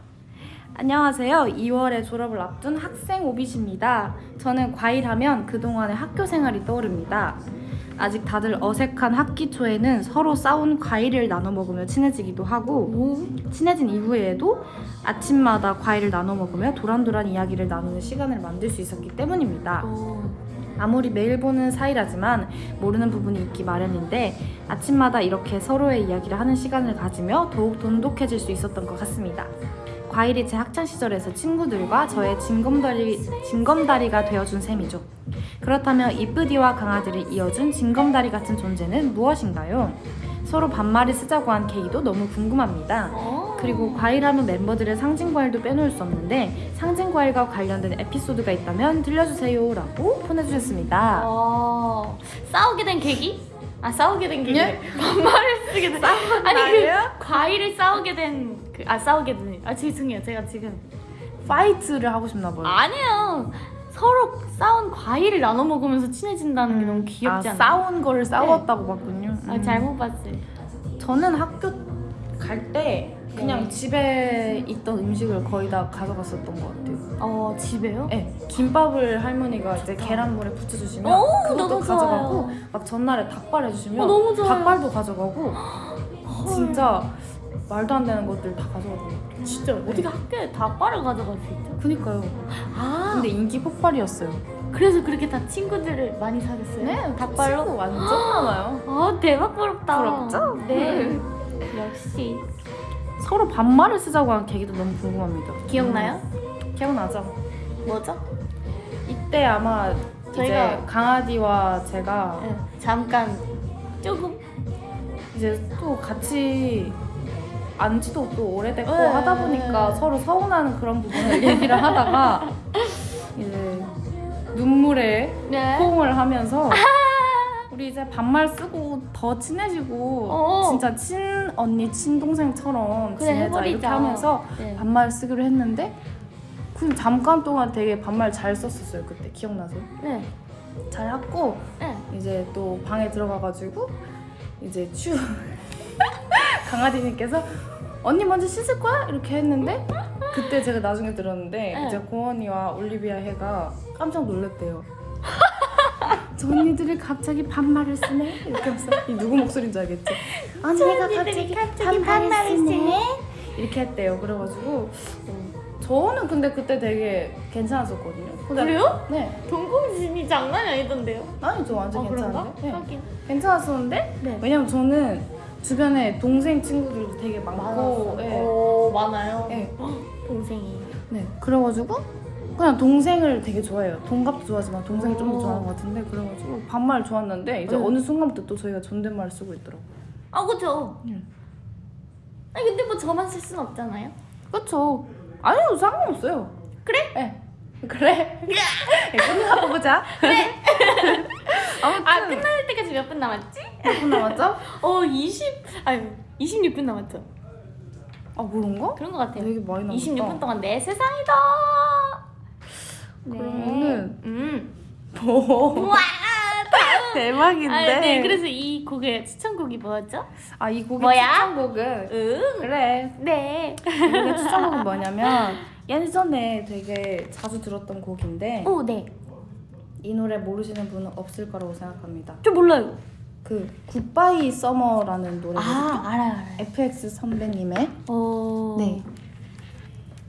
안녕하세요. 2월에 졸업을 앞둔 학생 오빛입니다. 저는 과일하면 그동안의 학교 생활이 떠오릅니다. 아직 다들 어색한 학기 초에는 서로 싸운 과일을 나눠 먹으며 친해지기도 하고 친해진 이후에도 아침마다 과일을 나눠 먹으며 도란도란 이야기를 나누는 시간을 만들 수 있었기 때문입니다. 오. 아무리 매일 보는 사이라지만 모르는 부분이 있기 마련인데 아침마다 이렇게 서로의 이야기를 하는 시간을 가지며 더욱 돈독해질 수 있었던 것 같습니다. 과일이 제 학창 시절에서 친구들과 저의 징검다리, 징검다리가 되어준 셈이죠. 그렇다면 이쁘디와 강아지를 이어준 징검다리 같은 존재는 무엇인가요? 서로 반말을 쓰자고 한 계기도 너무 궁금합니다. 어. 그리고 과일하면 멤버들의 상징 과일도 빼놓을 수 없는데 상징 과일과 관련된 에피소드가 있다면 들려주세요 라고 보내주셨습니다. 어. 싸우게 된 계기? 아 싸우게 된. 예? 반말을 쓰게 된. 아니 말이에요? 그 과일을 싸우게 된. 그, 아 싸우게 된. 아 죄송해요. 제가 지금 파이트를 하고 싶나 봐요. 아니에요. 서로 싸운 과일을 나눠 먹으면서 친해진다는 게 너무 귀엽지 아, 않아요? 싸운 거를 싸웠다고 봤군요. 아 음. 잘못 봤어요. 저는 학교 갈 때 그냥 네. 집에 있던 음식을 거의 다 가져갔었던 것 같아요. 어 집에요? 네, 김밥을 할머니가 이제 계란물에 부쳐주시면 오, 그것도 너무 가져가고 좋아요. 막 전날에 닭발 해주시면 어, 너무 좋아요. 닭발도 가져가고 진짜 말도 안 되는 것들 다 가져가고 진짜 어떻게 학교에 닭발을 가져갈 수 있죠? 그니까요. 아 근데 인기 폭발이었어요. 그래서 그렇게 다 친구들을 많이 사귀었어요? 네, 닭발로? 친구 완전 많아요. 아 대박 부럽다. 부럽죠? 네. 역시 서로 반말을 쓰자고 한 계기도 너무 궁금합니다. 기억나요? 음, 기억나죠? 뭐죠? 이때 아마 저희가- 이제 강아지와 제가 네, 잠깐 조금 이제 또 같이 안지도 또 오래됐고 네. 하다 보니까 서로 서운하는 그런 부분을 얘기를 하다가 이제 눈물에 네. 포옹을 하면서 우리 이제 반말 쓰고 더 친해지고 어. 진짜 친 언니 친동생처럼 그래, 지내자 해버리자. 이렇게 하면서 네. 반말 쓰기로 했는데 그 잠깐 동안 되게 반말 잘 썼었어요 그때 기억나세요? 네. 잘 했고 네. 이제 또 방에 들어가가지고 이제 추 강아지님께서 언니 먼저 씻을 거야? 이렇게 했는데 그때 제가 나중에 들었는데 네. 이제 고원이와 올리비아 해가 깜짝 놀랐대요. 저 언니들이 갑자기 반말을 쓰네? 이렇게 하면서 이 누구 목소리인지 알겠지? 언니가 갑자기 갑자기 반말을 쓰네? 이렇게 했대요. 그래가지고 어, 저는 근데 그때 되게 괜찮았었거든요. 그래요? 네. 동공진이 장난이 아니던데요? 아니 저 완전 아? 괜찮은데? 네. 하긴. 괜찮았었는데 네. 왜냐면 저는 주변에 동생 친구들도 되게 많고 예. 오 많아요. 예. 동생이. 네 그래가지고 그냥 동생을 되게 좋아해요 동갑도 좋아하지만 동생을 좀더 오. 좋아하는 것 같은데 그래가지고 반말 좋았는데 이제 네. 어느 순간부터 또 저희가 존댓말을 쓰고 있더라고요 아 그죠. 응. 아니 근데 뭐 저만 쓸 순 없잖아요. 그쵸 아니요 상관없어요 그래? 네 그래 네, 끝나고 보자 그래 아무튼 아 끝날 때까지 몇 분 남았지? 몇 분 남았죠? 어 20, 아니 26분 남았죠. 아 그런가? 그런 것 같아요. 되게 많이 남았다 26분 동안 내 세상이다. 네. 그러면은 음. 뭐. 대박인데 아, 네. 그래서 이 곡의 추천곡이 뭐였죠? 아 이 곡의 뭐야? 추천곡은 응. 그래 네. 이 곡의 추천곡은 뭐냐면 예전에 되게 자주 들었던 곡인데 오, 네. 이 노래 모르시는 분은 없을 거라고 생각합니다 저 몰라요. 그 굿바이 서머라는 노래거든요 아, 알아요, 알아요. FX 선배님의 어. 네.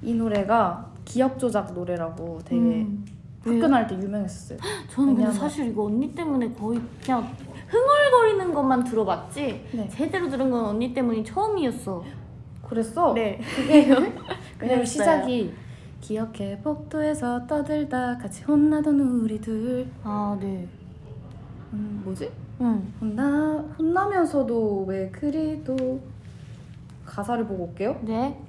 이 노래가 기억 조작 노래라고 되게 음. 학교 왜요? 다닐 때 유명했었어요. 저는 근데 왜냐면- 사실 이거 언니 때문에 거의 그냥 흥얼거리는 것만 들어봤지 네. 제대로 들은 건 언니 때문이 처음이었어. 그랬어? 네. 왜냐면 그랬어요. 시작이 기억해 복도에서 떠들다 같이 혼나던 우리들 아 네. 음, 뭐지? 응. 혼나 혼나면서도 왜 그리도 가사를 보고 올게요. 네.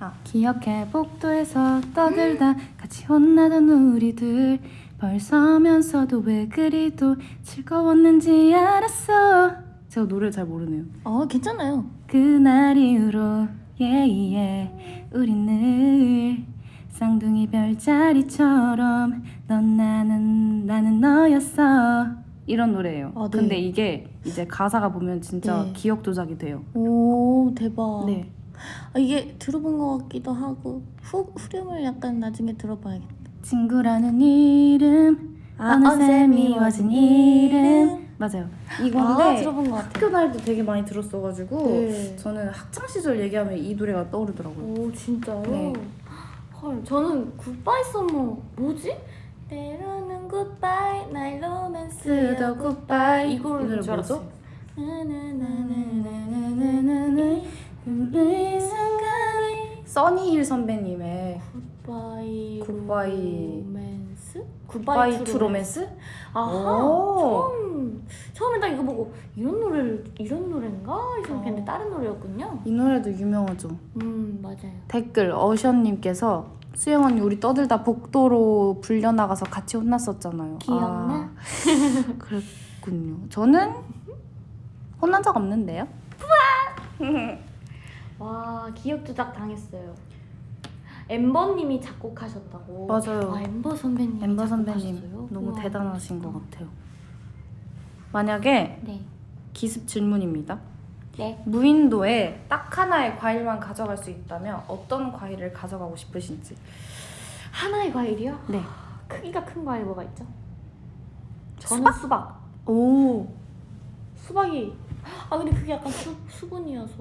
아 기억해 복도에서 떠들다 같이 혼나던 우리들 벌써면서도 왜 그리도 즐거웠는지 알았어. 제가 노래를 잘 모르네요. 어 괜찮아요. 그날 이후로 예예 우린 늘 쌍둥이 별자리처럼 넌 나는 나는 너였어 이런 노래예요. 아, 네. 근데 이게 이제 가사가 보면 진짜 네. 기억 조작이 돼요. 오 대박. 네. 아, 이게 들어본 것 같기도 하고 후 후렴을 약간 나중에 들어봐야겠다. 친구라는 이름 아, 어느새 미워진 이름 맞아요. 이건데 아 들어본 것 같아. 학교 때 되게 많이 들었어가지고 네. 저는 학창 시절 얘기하면 이 노래가 떠오르더라고요. 오 진짜요? 네. 헐 저는 Goodbye Summer 뭐지? 때로는 굿바이 날 로맨스도 쓰더 굿바이 이 이거를 뭐죠? 나나나나나나나나 순간이 써니힐 선배님의 굿바이 굿바이. 로맨스? 굿바이 투 로맨스? 아하 오. 처음 처음에 딱 이거 보고 이런 노래를 이런 노래인가 이 생각했는데 어. 다른 노래였군요. 이 노래도 유명하죠. 음 맞아요. 댓글 어션님께서 수영 언니 우리 떠들다 복도로 불려나가서 같이 혼났었잖아요. 기억나? 아, 그랬군요. 저는 혼난 적 없는데요. 와 기억 조작 당했어요. 엠버님이 작곡하셨다고. 맞아요. 아 엠버 선배님. 엠버 선배님 너무 대단하신 것 같아요. 만약에 네. 기습 질문입니다. 네. 무인도에 딱 하나의 과일만 가져갈 수 있다면 어떤 과일을 가져가고 싶으신지. 하나의 과일이요? 네. 크기가 큰 과일 뭐가 있죠? 저는 수박. 오. 수박이. 아 근데 그게 약간 수, 수분이어서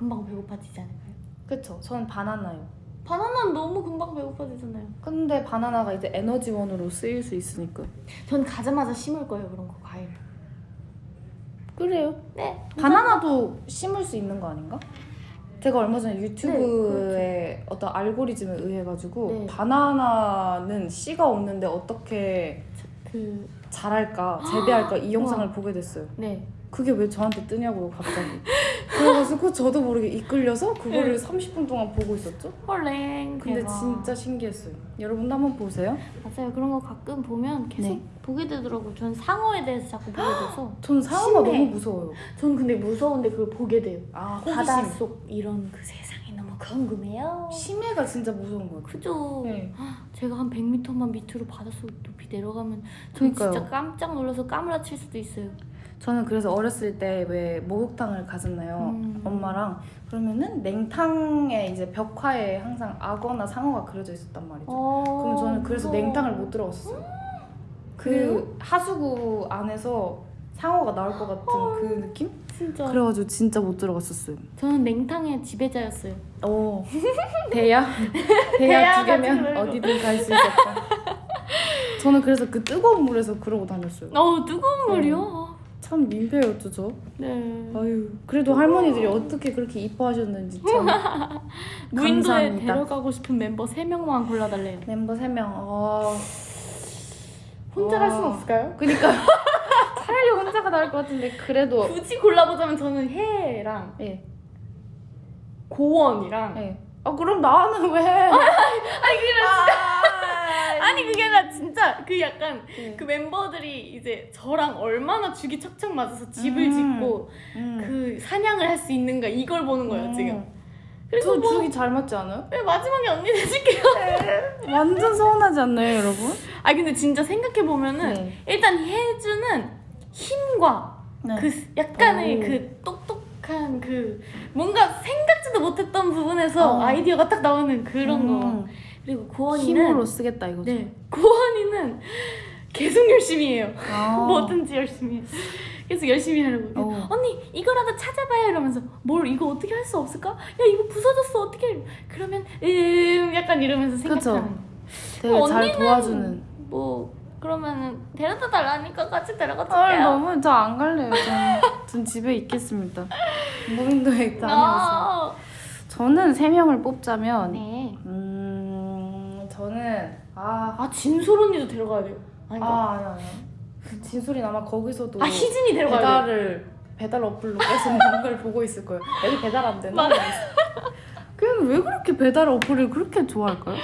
금방 배고파지지 않을까요? 그쵸. 저는 바나나요. 바나나는 너무 금방 배고파지잖아요. 근데 바나나가 이제 에너지원으로 쓰일 수 있으니까. 전 가자마자 심을 거예요 그런 거 과일. 그래요? 네. 바나나도 심을 수 있는 거 아닌가? 제가 얼마 전에 네, 유튜브에 어떤 알고리즘에 의해 가지고 네. 바나나는 씨가 없는데 어떻게 그 자랄까 재배할까 이 영상을. 보게 됐어요. 네. 그게 왜 저한테 뜨냐고 갑자기. 그래가지고 저도 모르게 이끌려서 그거를 네. 30분 동안 보고 있었죠. 헐랭. 근데 대박. 진짜 신기했어요. 여러분도 한번 보세요. 맞아요. 그런 거 가끔 보면 계속 네. 보게 되더라고요. 전 상어에 대해서 자꾸 보게 돼서. 전 상어가 심해. 너무 무서워요. 전 근데 무서운데 그걸 보게 돼요. 아 호기심. 바닷속 이런 그 세상이 너무 궁금해요. 심해가 진짜 무서운 것 같아요. 그죠? 네. 제가 한 100m만 밑으로 바닷속 높이 내려가면 전 그러니까요. 진짜 깜짝 놀라서 까무라칠 수도 있어요. 저는 그래서 어렸을 때 왜 목욕탕을 가잖아요. 음. 엄마랑 그러면은 냉탕에 이제 벽화에 항상 악어나 상어가 그려져 있었단 말이죠. 그럼 저는 그래서 무서워. 냉탕을 못 들어갔었어요. 그래요? 그 하수구 안에서 상어가 나올 것 같은 그 느낌? 진짜. 그래가지고 진짜 못 들어갔었어요. 저는 냉탕의 지배자였어요. 오 대야 대야 두 개면. 어디든 갈 수 있었다. 저는 그래서 그 뜨거운 물에서 그러고 다녔어요. 어 뜨거운 물이요? 참 민폐였죠 저. 네. 아유 그래도 할머니들이 어떻게 그렇게 이뻐하셨는지 참 무인도에 감사합니다. 데려가고 싶은 멤버 3명만 골라달래요. 멤버 3명 어... 혼자 와. 갈 수는 없을까요? 그니까 차라리 혼자가 나을 것 같은데 그래도 굳이 골라보자면 저는 해랑 예. 고원이랑 예. 아 그럼 나는 왜? 아니 그게 아, 아니 그게 아니라 진짜 그 약간 예. 그 멤버들이 이제 저랑 얼마나 죽이 척척 맞아서 집을 음. 짓고 음. 그 사냥을 할 수 있는가 이걸 보는 거예요 음. 지금. 그래서 저뭐 죽이 잘 맞지 않아요? 네, 마지막에 언니 해줄게요. 완전 서운하지 않나요 여러분? 아 근데 진짜 생각해 보면은 네. 일단 혜주는 힘과 네. 그 약간의 오. 그 똑똑한 그 뭔가 생각지도 못했던 부분에서 어. 아이디어가 딱 나오는 그런 거. 음. 그리고 고원이는 힘으로 쓰겠다 이거죠. 네 고원이는 계속 열심히 해요. 아. 뭐든지 열심히. 해. 계속 열심히 하려고 어. 언니 이거라도 찾아봐요 이러면서 뭘 이거 어떻게 할 수 없을까? 야 이거 부서졌어 어떻게 그러면 음 약간 이러면서. 생각하는 되게 잘 도와주는. 뭐 그러면은 데려다 달라니까 같이 데려가 아 줄게요 너무 저 안 갈래요. 전, 전 집에 있겠습니다. 무인도에 다녀오세요. 아, 저는 세 명을 뽑자면 네. 음 저는 아 아 진솔 언니도 데려가야 돼요 아닌가? 아, 아니 아니. 진솔이 아마 거기서도 아 희진이 데려가야 돼 배달을 배달 어플로 계속 뭔가를 보고 있을 거예요. 여기 배달 안 되나? 맞아. 그냥 왜 그렇게 배달 어플을 그렇게 좋아할까요?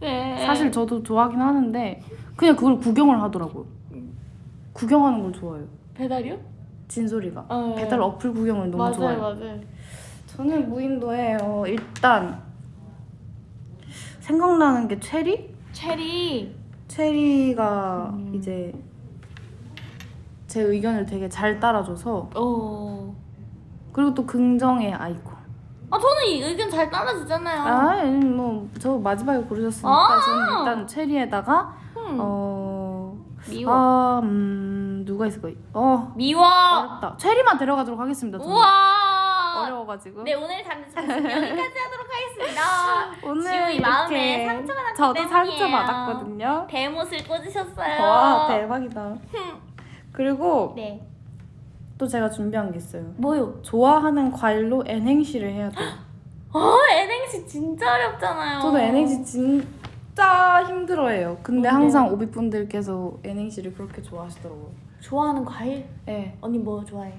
네. 사실 저도 좋아하긴 하는데 그냥 그걸 구경을 하더라고요. 구경하는 걸 좋아해요. 배달이요? 진솔이가 어, 네. 배달 어플 구경을 너무 맞아요 좋아해요. 맞아요 저는 무인도에 어, 일단 생각나는 게 체리? 체리 체리가 음. 이제 제 의견을 되게 잘 따라줘서 어. 그리고 또 긍정의 아이콘. 아 저는 이 의견 잘 따라주잖아요 아, 뭐저 마지막에 고르셨으니까 아! 저는 일단 체리에다가 음. 어, 미워 아, 음, 누가 있을까요? 어, 미워 어렵다. 체리만 데려가도록 하겠습니다. 저는. 우와 어려워가지고. 네 오늘 단체 여기까지 하도록 하겠습니다 오늘 지우이 마음에 상처가 났기 저도 때문이에요. 상처 받았거든요. 대못을 꽂으셨어요 와 대박이다. 그리고 네 또 제가 준비한 게 있어요. 뭐요? 좋아하는 과일로 N행시를 해야 돼요. 어 N행시 진짜 어렵잖아요 저도 N행시 진짜 힘들어해요. 근데? 항상 오비분들께서 N행시를 그렇게 좋아하시더라고요. 좋아하는 과일? 네, 언니 뭐 좋아해요?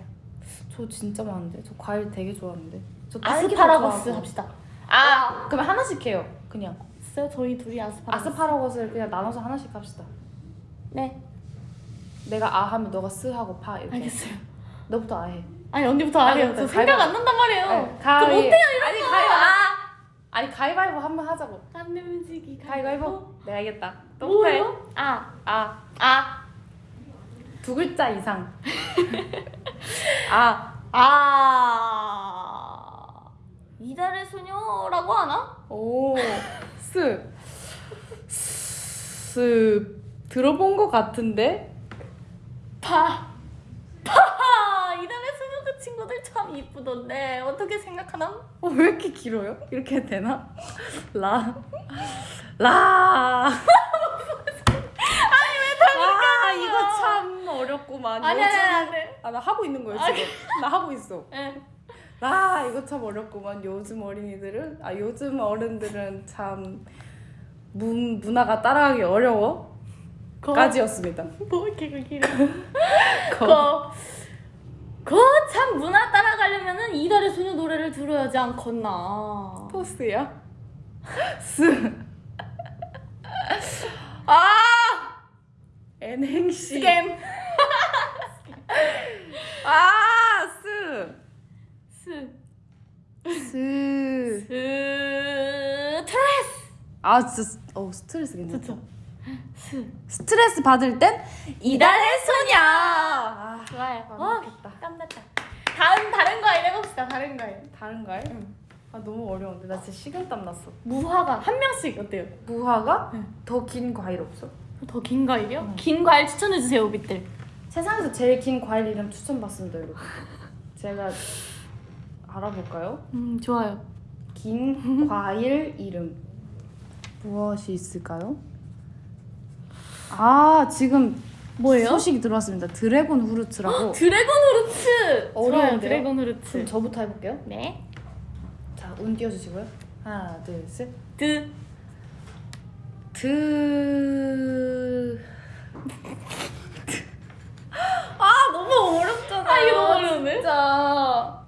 저 진짜 많은데. 저 과일 되게 좋아하는데. 저 아스파라거스. 합시다 아, 그럼 하나씩 해요. 그냥. 있어요? 저희 둘이 아스파라거스 아스파라거스를 그냥 나눠서 하나씩 합시다. 네 내가 아 하면 너가 스 하고 파 이렇게. 알겠어요 너부터 아 해. 아니 언니부터 아, 네, 저 네, 생각. 안 난단 말이에요 네, 저 못해요 이런 아니 거 가위바위보. 아! 아니 가위바위보 한 번 하자고. 안 내면지기 가위바위보. 네 알겠다. 또 해. 뭐예요? 아, 아. 아, 두 글자 이상. 아. 아 이달의 소녀라고 하나? 오. 스. 스. 들어본 것 같은데? 파, 파 이달의 소녀 그 친구들 참 이쁘던데 어떻게 생각하나? 어, 왜 이렇게 길어요? 이렇게 해도 되나? 라. 라. 이거 참 어렵구만. 아니 아니 아니 네. 아, 나 하고 있는 거예요, 아니. 지금. 나 하고 있어. 네. 아, 이거 참 어렵구만. 요즘 어린이들은, 아, 요즘 어른들은 참 문, 문화가 따라하기 어려워. 거, 까지였습니다. 뭐 이렇게 그. 거, 거참 문화 따라가려면은 이달의 소녀 노래를 들어야지 않겠나? 토스야? 스. 아! N행시. 스캠. 아, 스. 스. 스. 스트레스. 아, 진짜, 어, 스트레스 괜찮다. 스. 스트레스 받을 땐 이달의 소녀. 아, 좋아요. 아, 어. 깜났다. 다음 다른 과일 해봅시다. 다른 과일. 다른 과일? 응. 아, 너무 어려운데. 나 진짜 식은땀 났어. 무화과 한 명씩 어때요? 무화과? 응. 더긴 과일 없어? 더 긴 과일이요? 응. 긴 과일 추천해 주세요, 오빛들. 세상에서 제일 긴 과일 이름 추천받습니다, 여러분. 제가 알아볼까요? 음, 좋아요. 긴 과일 이름 무엇이 있을까요? 아 지금 뭐예요? 소식이 들어왔습니다. 드래곤 후르츠라고. 드래곤 후르츠. 어려운데요? 드래곤 후르츠. 그럼 저부터 해볼게요. 네. 자, 운 띄워주시고요. 하나, 둘, 셋. 드. 드. 아 너무 어렵잖아. 아, 이거 너무 어려운데? 진짜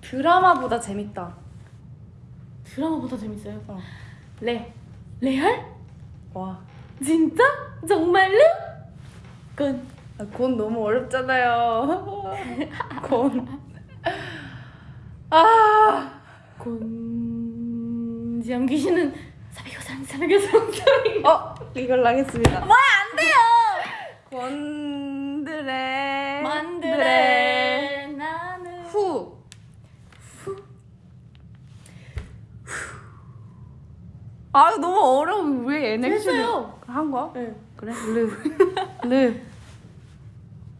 드라마보다 재밌다. 드라마보다 재밌어요. 어. 레. 레알? 와. 진짜? 정말로? 건. 아, 곤 너무 어렵잖아요. 곤. 아. 곤 지암 귀신은 사비고사랑 사비. 어, 이걸로 하겠습니다. 뭐야 안 돼요. 곤드레. 만드레 나는 후. 아, 이거 너무 어려워. 왜 됐어요. 한 거야? 네. 그래? 르. 르.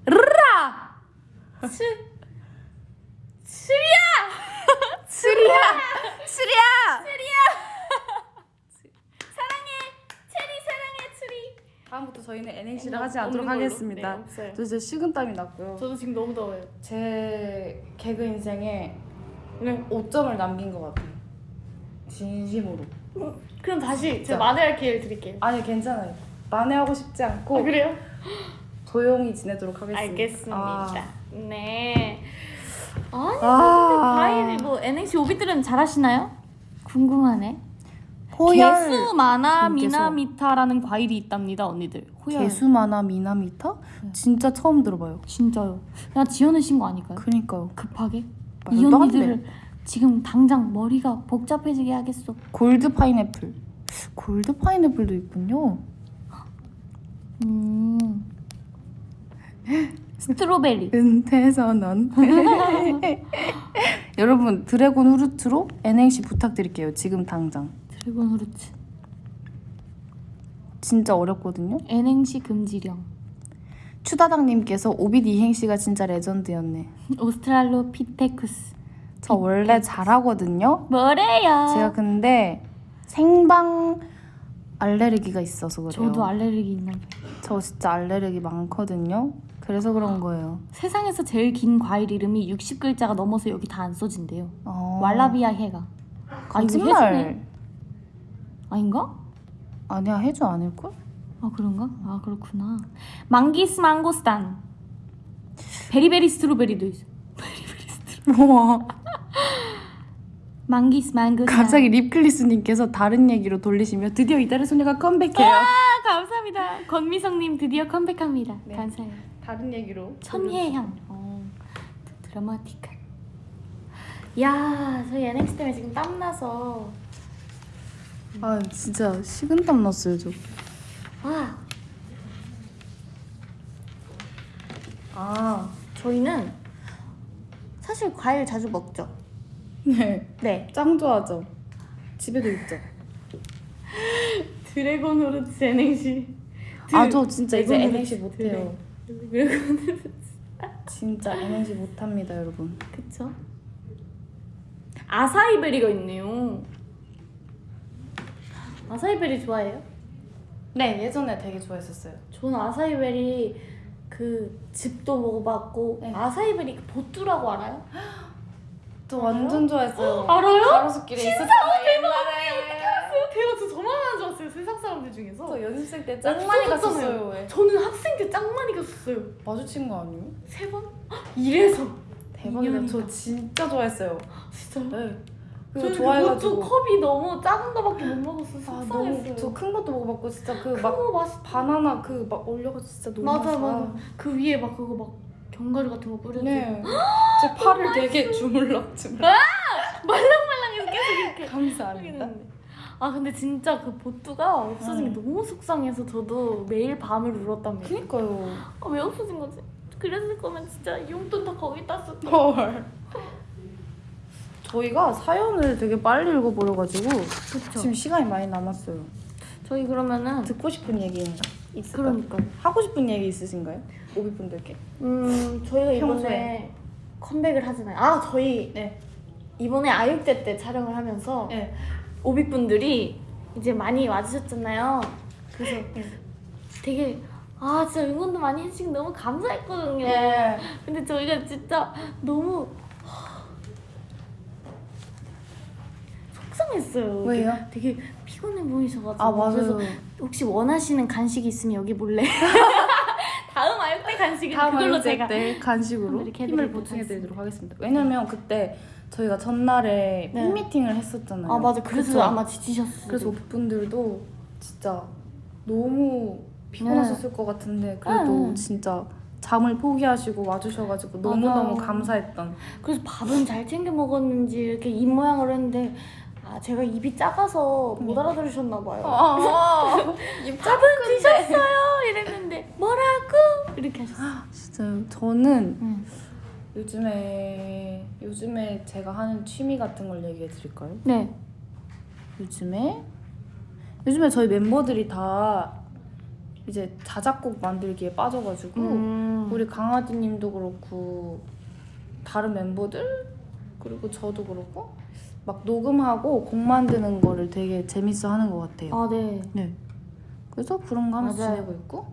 르라. 츠 츠리야 쓰리야! 쓰리야! 사랑해 체리 사랑해 츠리 다음부터 저희는 NNC를 없- 하지 않도록 걸로? 하겠습니다. 네. 저 진짜 식은땀이 났고요. 저도 지금 너무 더워요. 제 개그 인생에 네. 5점을 남긴 것 같아요. 진심으로. 그럼 다시 진짜. 제가 만회할 기회를 드릴게요. 아니 괜찮아요. 만회하고 싶지 않고 아, 그래요? 조용히 지내도록 하겠습니다. 알겠습니다. 아, 네. 아니 아. 과일 뭐 NNC 오비들은 잘하시나요? 궁금하네. 호열 개수 마나 님께서. 미나미타라는 과일이 있답니다, 언니들. 호열. 개수마나 미나미터? 진짜 처음 들어봐요. 진짜요. 그냥 지어내신 거 아닐까요? 그니까요. 급하게 이안 언니들을 지금 당장 머리가 복잡해지게 하겠어. 골드 파인애플. 골드 파인애플도 있군요. 음. Strawberry. 은퇴선언. 여러분 드래곤 후르츠로 NNC 부탁드릴게요. 지금 당장. Dragon fruits. 진짜 어렵거든요. N행시 금지령. 추다당님께서 오빛 이행시가 진짜 레전드였네. 오스트랄로피테쿠스. 저 원래 잘하거든요. 뭐래요? 제가 근데 생방 알레르기가 있어서 그래요. 저도 알레르기 있나 봐요. 저 진짜 알레르기 많거든요. 그래서 그런 거예요. 세상에서 제일 긴 과일 이름이 60글자가 넘어서 여기 다 안 써진대요. 어... 왈라비아 해가. 아. 거짓말. 아닌가? 아니야 해주 아닐걸? 아 그런가? 아 그렇구나. 망기스 망고스탄. 베리베리 스트로베리도 있어. 우와. 망기스 망고스탄. 갑자기 립클리스님께서 다른 얘기로 돌리시며 드디어 이달의 소녀가 컴백해요. 아 감사합니다. 권미성님 드디어 컴백합니다. 네. 감사해요. 다른 얘기로. 천혜향. 어, 드라마틱한. 야, 저희 NX 때문에 지금 땀 나서 아 진짜 식은땀 났어요 저. 아, 아 저희는 사실 과일 자주 먹죠. 네. 네. 짱 좋아하죠. 집에도 있죠. 드래곤 후르츠 NX. 아저 진짜 이제 NNC. 못해요. 드래곤. 진짜 NNC 못합니다 여러분. 그쵸? 아사이베리가 있네요. 아사이베리 좋아해요? 네 예전에 되게 좋아했었어요. 저는 아사이베리 그 즙도 먹어봤고 네. 아사이베리 그 보뚜라고 알아요? 저 완전 좋아했어요. 알아요? 가로수길에 있었잖아요 옛날에. 대박 저 저만 하는 줄 알았어요 세상 사람들 중에서 저 연습생 때나짱 많이. 갔었어요. 왜? 저는 학생 때 짱 많이 갔었어요 마주친 거 아니에요? 세 번? 이래서 대박이다. 저 진짜 좋아했어요. 진짜요? 네. 저는 좋아해가지고. 그것도 컵이 너무 작은 거밖에 못 먹었어 아 속상했어요 너무 저큰 것도 먹어봤고 진짜 그막 큰거 맛있 바나나 그 막 올려가지고 진짜 너무 맞아 맛있어. 맞아 그 위에 막 그거 막 견과류 같은 거 뿌려주고 네. 제 팔을 되게 주물럭 주물럭. 말랑말랑해서 계속 이렇게 감사합니다. 아 근데 진짜 그 보뚜가 없어진 게 응. 너무 속상해서 저도 매일 밤을 울었답니다 그니까요. 아, 왜 없어진 거지? 그랬을 거면 진짜 용돈 다 거기다 썼 헐. 저희가 사연을 되게 빨리 읽어버려가지고 그쵸 지금 시간이 많이 남았어요. 저희 그러면은 듣고 싶은 얘기 있을까요? 그러니까 하고 싶은 얘기 있으신가요? 오비분들께. 음 저희가 이번에. 컴백을 하잖아요 아 저희 네. 이번에 아육대 때 촬영을 하면서 네. 오빅분들이 이제 많이 와주셨잖아요 그래서 되게 아 진짜 응원도 많이 해주시고 너무 감사했거든요 예. 근데 저희가 진짜 너무 속상했어요. 왜요? 되게 피곤해 보이셔가지고. 아 맞아요. 그래서 혹시 원하시는 간식이 있으면 여기 몰래. 다음 아육대 간식은 다음 그걸로 제가. 때 간식으로 힘을 해드리도록 보충해드리도록 하겠습니다. 왜냐면 그때 저희가 전날에 네. 팬미팅을 했었잖아요. 아 맞아. 그래서 그쵸? 아마 지치셨어요. 그래서 오프분들도 진짜 너무 피곤하셨을 것 같은데 그래도 네. 진짜 잠을 포기하시고 와주셔가지고 너무너무 맞아요. 감사했던 그래서 밥은 잘 챙겨 먹었는지 이렇게 입 모양을 했는데 아 제가 입이 작아서 못 네. 알아들으셨나 봐요. 아, 밥은 드셨어요? 이랬는데 뭐라고? 이렇게 하셨어요. 진짜요. 저는 응. 요즘에 요즘에 제가 하는 취미 같은 걸 얘기해 드릴까요? 네. 요즘에 요즘에 저희 멤버들이 다 이제 자작곡 만들기에 빠져가지고 음. 우리 강아지님도 그렇고 다른 멤버들 그리고 저도 그렇고 막 녹음하고 곡 만드는 거를 되게 재밌어 하는 것 같아요. 아 네. 네. 그래서 그런 거 하면서 맞아요. 지내고 있고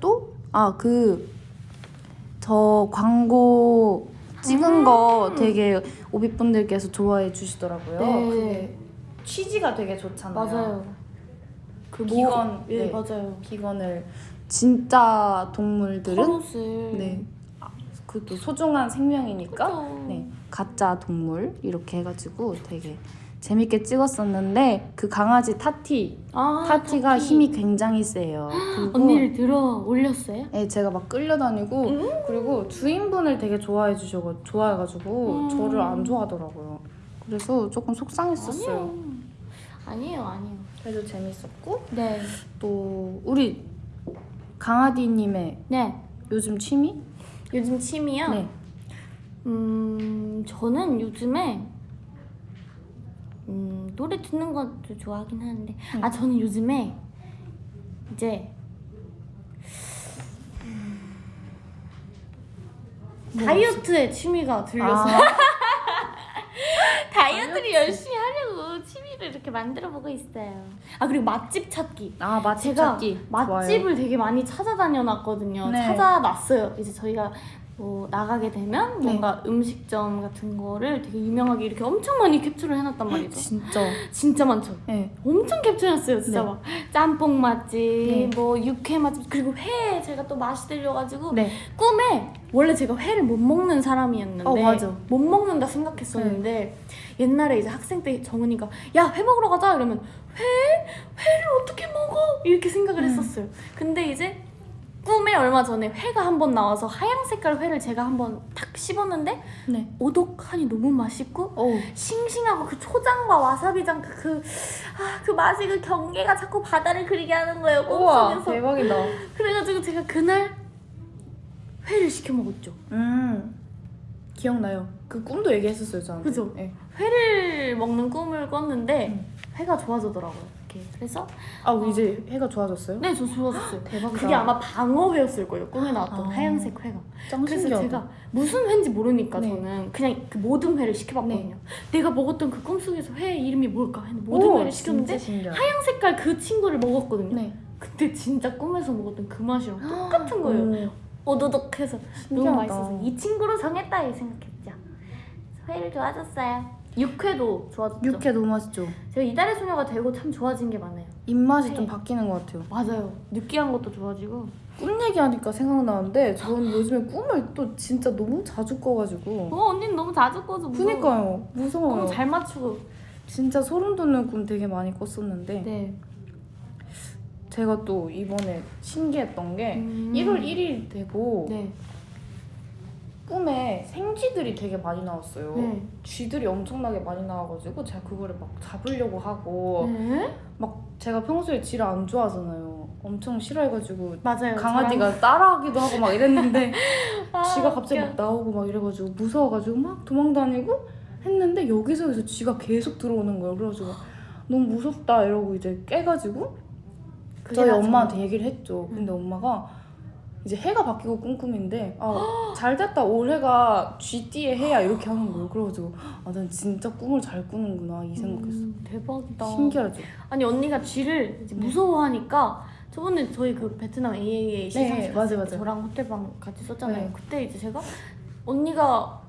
또 아 그 저 광고 찍은 거 되게 오비분들께서 좋아해 주시더라고요. 네. 그게 취지가 되게 좋잖아요. 맞아요. 그 기건, 예 네. 맞아요. 기건을 진짜 동물들은 네. 그또 소중한 생명이니까 그쵸. 네. 가짜 동물 이렇게 해가지고 되게 재밌게 찍었었는데 그 강아지 타티 아, 타티가 타티. 힘이 굉장히 세요. 그리고 언니를 들어 올렸어요? 네, 제가 막 끌려다니고 음. 그리고 주인분을 되게 좋아해 주셔가 좋아해가지고 음. 저를 안 좋아하더라고요. 그래서 조금 속상했었어요. 아니요. 아니에요, 아니에요. 그래도 재밌었고 네. 또 우리 강아지님의 네. 요즘 취미? 요즘 취미요? 네. 음, 저는 요즘에 음, 노래 듣는 것도 좋아하긴 하는데 아 저는 요즘에 이제 뭐 다이어트에 취미가 들려서 아, 다이어트를 열심히 하려고 취미를 이렇게 만들어 보고 있어요. 아 그리고 맛집 찾기. 아 맛집 제가 찾기 맛집을 되게 많이 찾아다녀놨거든요. 네. 찾아놨어요. 이제 저희가 뭐 나가게 되면 네. 뭔가 음식점 같은 거를 되게 유명하게 이렇게 엄청 많이 캡처를 해놨단. 말이죠. 진짜. 진짜 많죠. 네. 엄청 캡처해놨어요. 진짜 네. 막 짬뽕 맛집, 네. 뭐 육회 맛집, 그리고 회 제가 또 맛이 들려가지고 네. 꿈에 원래 제가 회를 못 먹는 사람이었는데 어, 맞아. 못 먹는다 생각했었는데 옛날에 이제 학생 때 정은이가 야 회 먹으러 가자 이러면 회? 회를 어떻게 먹어? 이렇게 생각을 음. 했었어요. 근데 이제 꿈에 얼마 전에 회가 한 번 나와서 하얀 색깔 회를 제가 한 번 탁 씹었는데 네. 오독하니 너무 맛있고 오. 싱싱하고 그 초장과 와사비장 그, 그, 아, 그 맛이 그 경계가 자꾸 바다를 그리게 하는 거예요 꿈속에서 대박이다. 그래가지고 제가 그날 회를 시켜 먹었죠 음 기억나요. 그 꿈도 얘기했었어요 저한테. 그죠? 네. 회를 먹는 꿈을 꿨는데 음. 회가 좋아지더라고요 이렇게 그래서 아 이제 해가 좋아졌어요? 네 저 좋아졌어요 대박이다. 그게 아마 방어회였을 거예요 꿈에 나왔던 아. 하얀색 회가 짱 그래서. 제가 무슨 회인지 모르니까 네. 저는 그냥 그 모든 회를 시켜봤거든요 내가 먹었던 그 꿈속에서 회 이름이 뭘까 했는데 모든 오, 회를 시켰는데. 하얀 색깔 그 친구를 먹었거든요 네. 근데 진짜 꿈에서 먹었던 그 맛이랑 똑같은 거예요 오, 오도독해서 너무. 맛있어서 이 친구로 정했다 이 생각했죠 회를 좋아졌어요 육회도 좋아졌죠 육회 너무 맛있죠. 제가 이달의 소녀가 되고 참 좋아진 게 많아요 입맛이 네. 좀 바뀌는 것 같아요. 맞아요 느끼한 것도 좋아지고 꿈 얘기하니까 생각나는데 저는 요즘에 꿈을 또 진짜 너무 자주 꿔가지고 어 언니는 너무 자주 꿔서 무서워 그니까요 무서워요 너무 잘 맞추고 진짜 소름 돋는 꿈 되게 많이 꿨었는데 네 제가 또 이번에 신기했던 게 음. 1월 1일 되고 네. 꿈에 생쥐들이 되게 많이 나왔어요 네. 쥐들이 엄청나게 많이 나와가지고 제가 그거를 막 잡으려고 하고 네? 막 제가 평소에 쥐를 안 좋아하잖아요 엄청 싫어해가지고 맞아요 강아지가 따라하기도 하고 막 이랬는데 저랑- 아, 쥐가 갑자기. 막 나오고 막 이래가지고 무서워가지고 막 도망다니고 했는데 여기서 여기서 쥐가 계속 들어오는 거예요. 그래가지고 너무 무섭다 이러고 이제 깨가지고 저희 엄마한테 얘기를 했죠. 근데 엄마가 이제 해가 바뀌고 꿈꿈인데 아, 잘 됐다 올해가 쥐띠의 해야 이렇게 하는 거예요. 그래가지고 아난 진짜 꿈을 잘 꾸는구나 이 생각했어. 음, 대박이다 신기하죠. 아니 언니가 쥐를 이제 네. 무서워하니까 저번에 저희 그 베트남 AAA 시상식 네, 때 맞아요. 저랑 호텔방 같이 썼잖아요. 네. 그때 이제 제가 언니가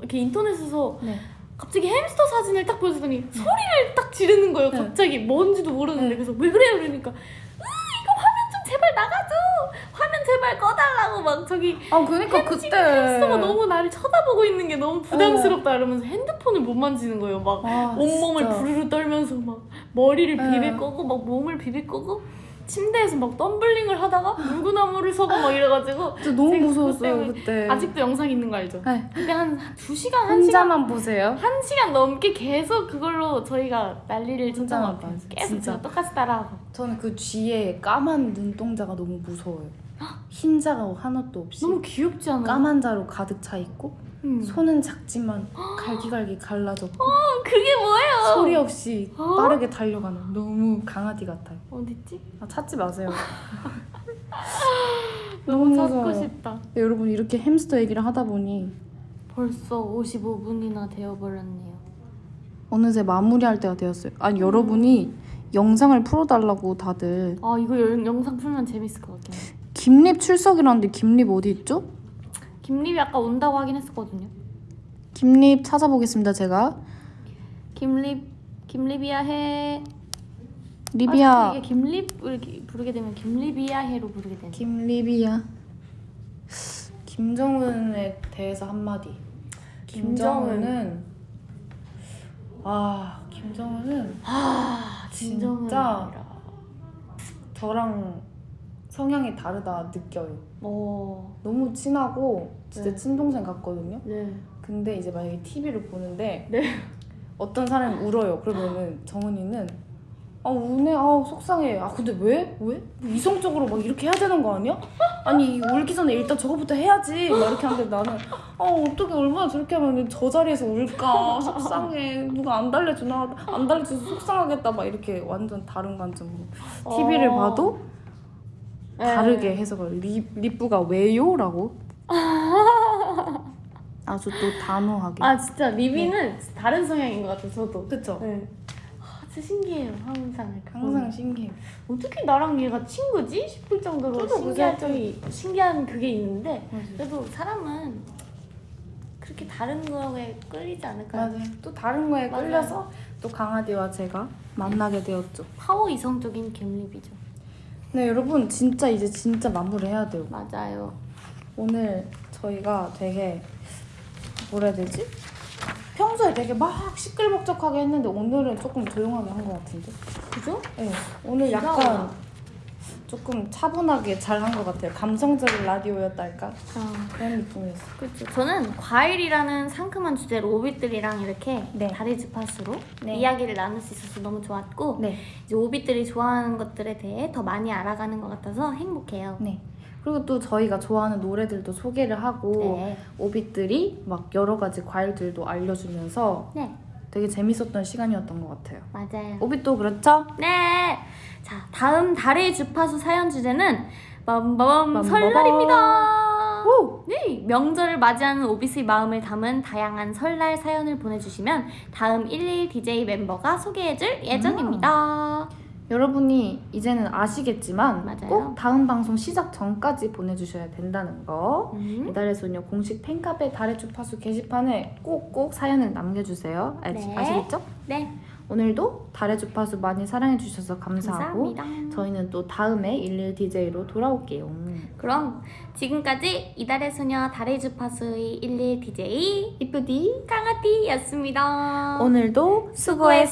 이렇게 인터넷에서 네. 갑자기 햄스터 사진을 딱 보여주더니 소리를 딱 지르는 거예요. 네. 갑자기 뭔지도 모르는데 네. 그래서 왜 그래요? 그러니까 으 이거 화면 좀 제발. 화면 제발 꺼달라고 막 저기 아 그러니까 그때 햄스터가 너무 나를 쳐다보고 있는 게 너무 부담스럽다 이러면서 핸드폰을 못 만지는 거예요. 막 아, 온몸을 진짜. 부르르 떨면서 막 머리를 네. 비빌 거고 막 몸을 비빌 거고 침대에서 막 덤블링을 하다가 물구나무를 서고 막 이래가지고 진짜 너무 무서웠어요 그때. 아직도 영상 있는 거 알죠? 네. 근데 한두 시간 한 시간 혼자만 보세요. 한 시간 넘게 계속 그걸로 저희가 난리를 쳤던 것 같아요. 계속 진짜. 똑같이 따라하고 저는 그 쥐의 까만 눈동자가 너무 무서워요. 흰자가 하나도 없이 너무 귀엽지 않아요? 까만 자로 가득 차 있고 음. 손은 작지만 갈기갈기 갈라졌고 어, 그게 뭐예요? 소리 없이 어? 빠르게 달려가는 너무 강아지 같아요. 어딨지? 아, 찾지 마세요. 너무 너무 찾고. 싶다. 네, 여러분 이렇게 햄스터 얘기를 하다 보니 벌써 55분이나 되어버렸네요. 어느새 마무리할 때가 되었어요. 아니 여러분이 영상을 풀어달라고 다들 아 이거 영- 영상 풀면 재밌을 것 해. 김립 출석이라는데 김립 어디 있죠? 김립이 아까 온다고 하긴 했었거든요. 김립 찾아보겠습니다. 제가 김립 김립이야 해. 아, 리비아 자꾸 이게 김립을 부르게 되면 김립이야 해로 부르게 되네. 김리비아 김정은에 대해서 한마디 김정은. 김정은은 아 김정은은 아 진짜 저랑 성향이 다르다 느껴요 어. 너무 친하고 진짜 네. 친동생 같거든요 네. 근데 이제 만약에 TV를 보는데 네. 어떤 사람이 울어요 그러면은 정은이는 아 우네 아 속상해 아 근데 왜? 왜? 뭐 이성적으로 막 이렇게 해야 되는 거 아니야? 아니 울기 전에 일단 저거부터 해야지 막 이렇게 하는데 나는 아 어떻게 얼마나 저렇게 하면 저 자리에서 울까 속상해 누가 안 달래주나 안 달래줘서 속상하겠다 막 이렇게 완전 다른 관점으로 TV를 어. 봐도 네. 다르게 해석을 리, 리프가 왜요? 라고 아주 또 단호하게 아 진짜 립이는 다른 성향인 것 같아요. 저도. 그쵸? 네. 아, 진짜 신기해요. 항상 항상 보면. 신기해 어떻게 나랑 얘가 친구지 싶을 정도로 저도 신기한? 점이 신기한 그게 있는데 맞아요. 그래도 사람은 그렇게 다른 거에 끌리지 않을까요? 맞아요. 또 다른 거에 맞아요. 끌려서 또 강아지와 제가 만나게 되었죠. 파워 이성적인 김립이죠. 네 여러분 진짜 이제 진짜 마무리해야 돼요. 맞아요. 오늘 저희가 되게 뭐라 해야 되지? 평소에 되게 막 시끌벅적하게 했는데 오늘은 조금 조용하게 한 것 같은데? 그죠? 네. 오늘 약간? 조금 차분하게 잘 한 것 같아요. 감성적인 라디오였달까? 아, 그런 느낌이었어요. 그렇죠. 저는 과일이라는 상큼한 주제로 오빛들이랑 이렇게 네. 다리 주파수로 네. 이야기를 나눌 수 있어서 너무 좋았고 네. 이제 오빛들이 좋아하는 것들에 대해 더 많이 알아가는 것 같아서 행복해요. 네. 그리고 또 저희가 좋아하는 노래들도 소개를 하고 네. 오빛들이 막 여러 가지 과일들도 알려주면서 네, 되게 재밌었던 시간이었던 것 같아요. 맞아요. 오빛도 그렇죠? 네. 자, 다음 달의 주파수 사연 주제는 빰빰빰. 설날입니다. 오! 네, 명절을 맞이하는 오비스의 마음을 담은 다양한 설날 사연을 보내주시면 다음 11 DJ 멤버가 소개해줄 예정입니다. 여러분이 이제는 아시겠지만 맞아요. 꼭 다음 방송 시작 전까지 보내주셔야 된다는 거. 음, 이달의 소녀 공식 팬카페 달의 주파수 게시판에 꼭꼭 사연을 남겨주세요. 아, 네. 아시겠죠? 네, 오늘도 달의 주파수 많이 사랑해주셔서 감사하고 감사합니다. 저희는 또 다음에 11 DJ로 돌아올게요. 그럼 지금까지 이달의 소녀 달의 주파수의 11 DJ 이쁘디 강아띠였습니다. 오늘도 We'll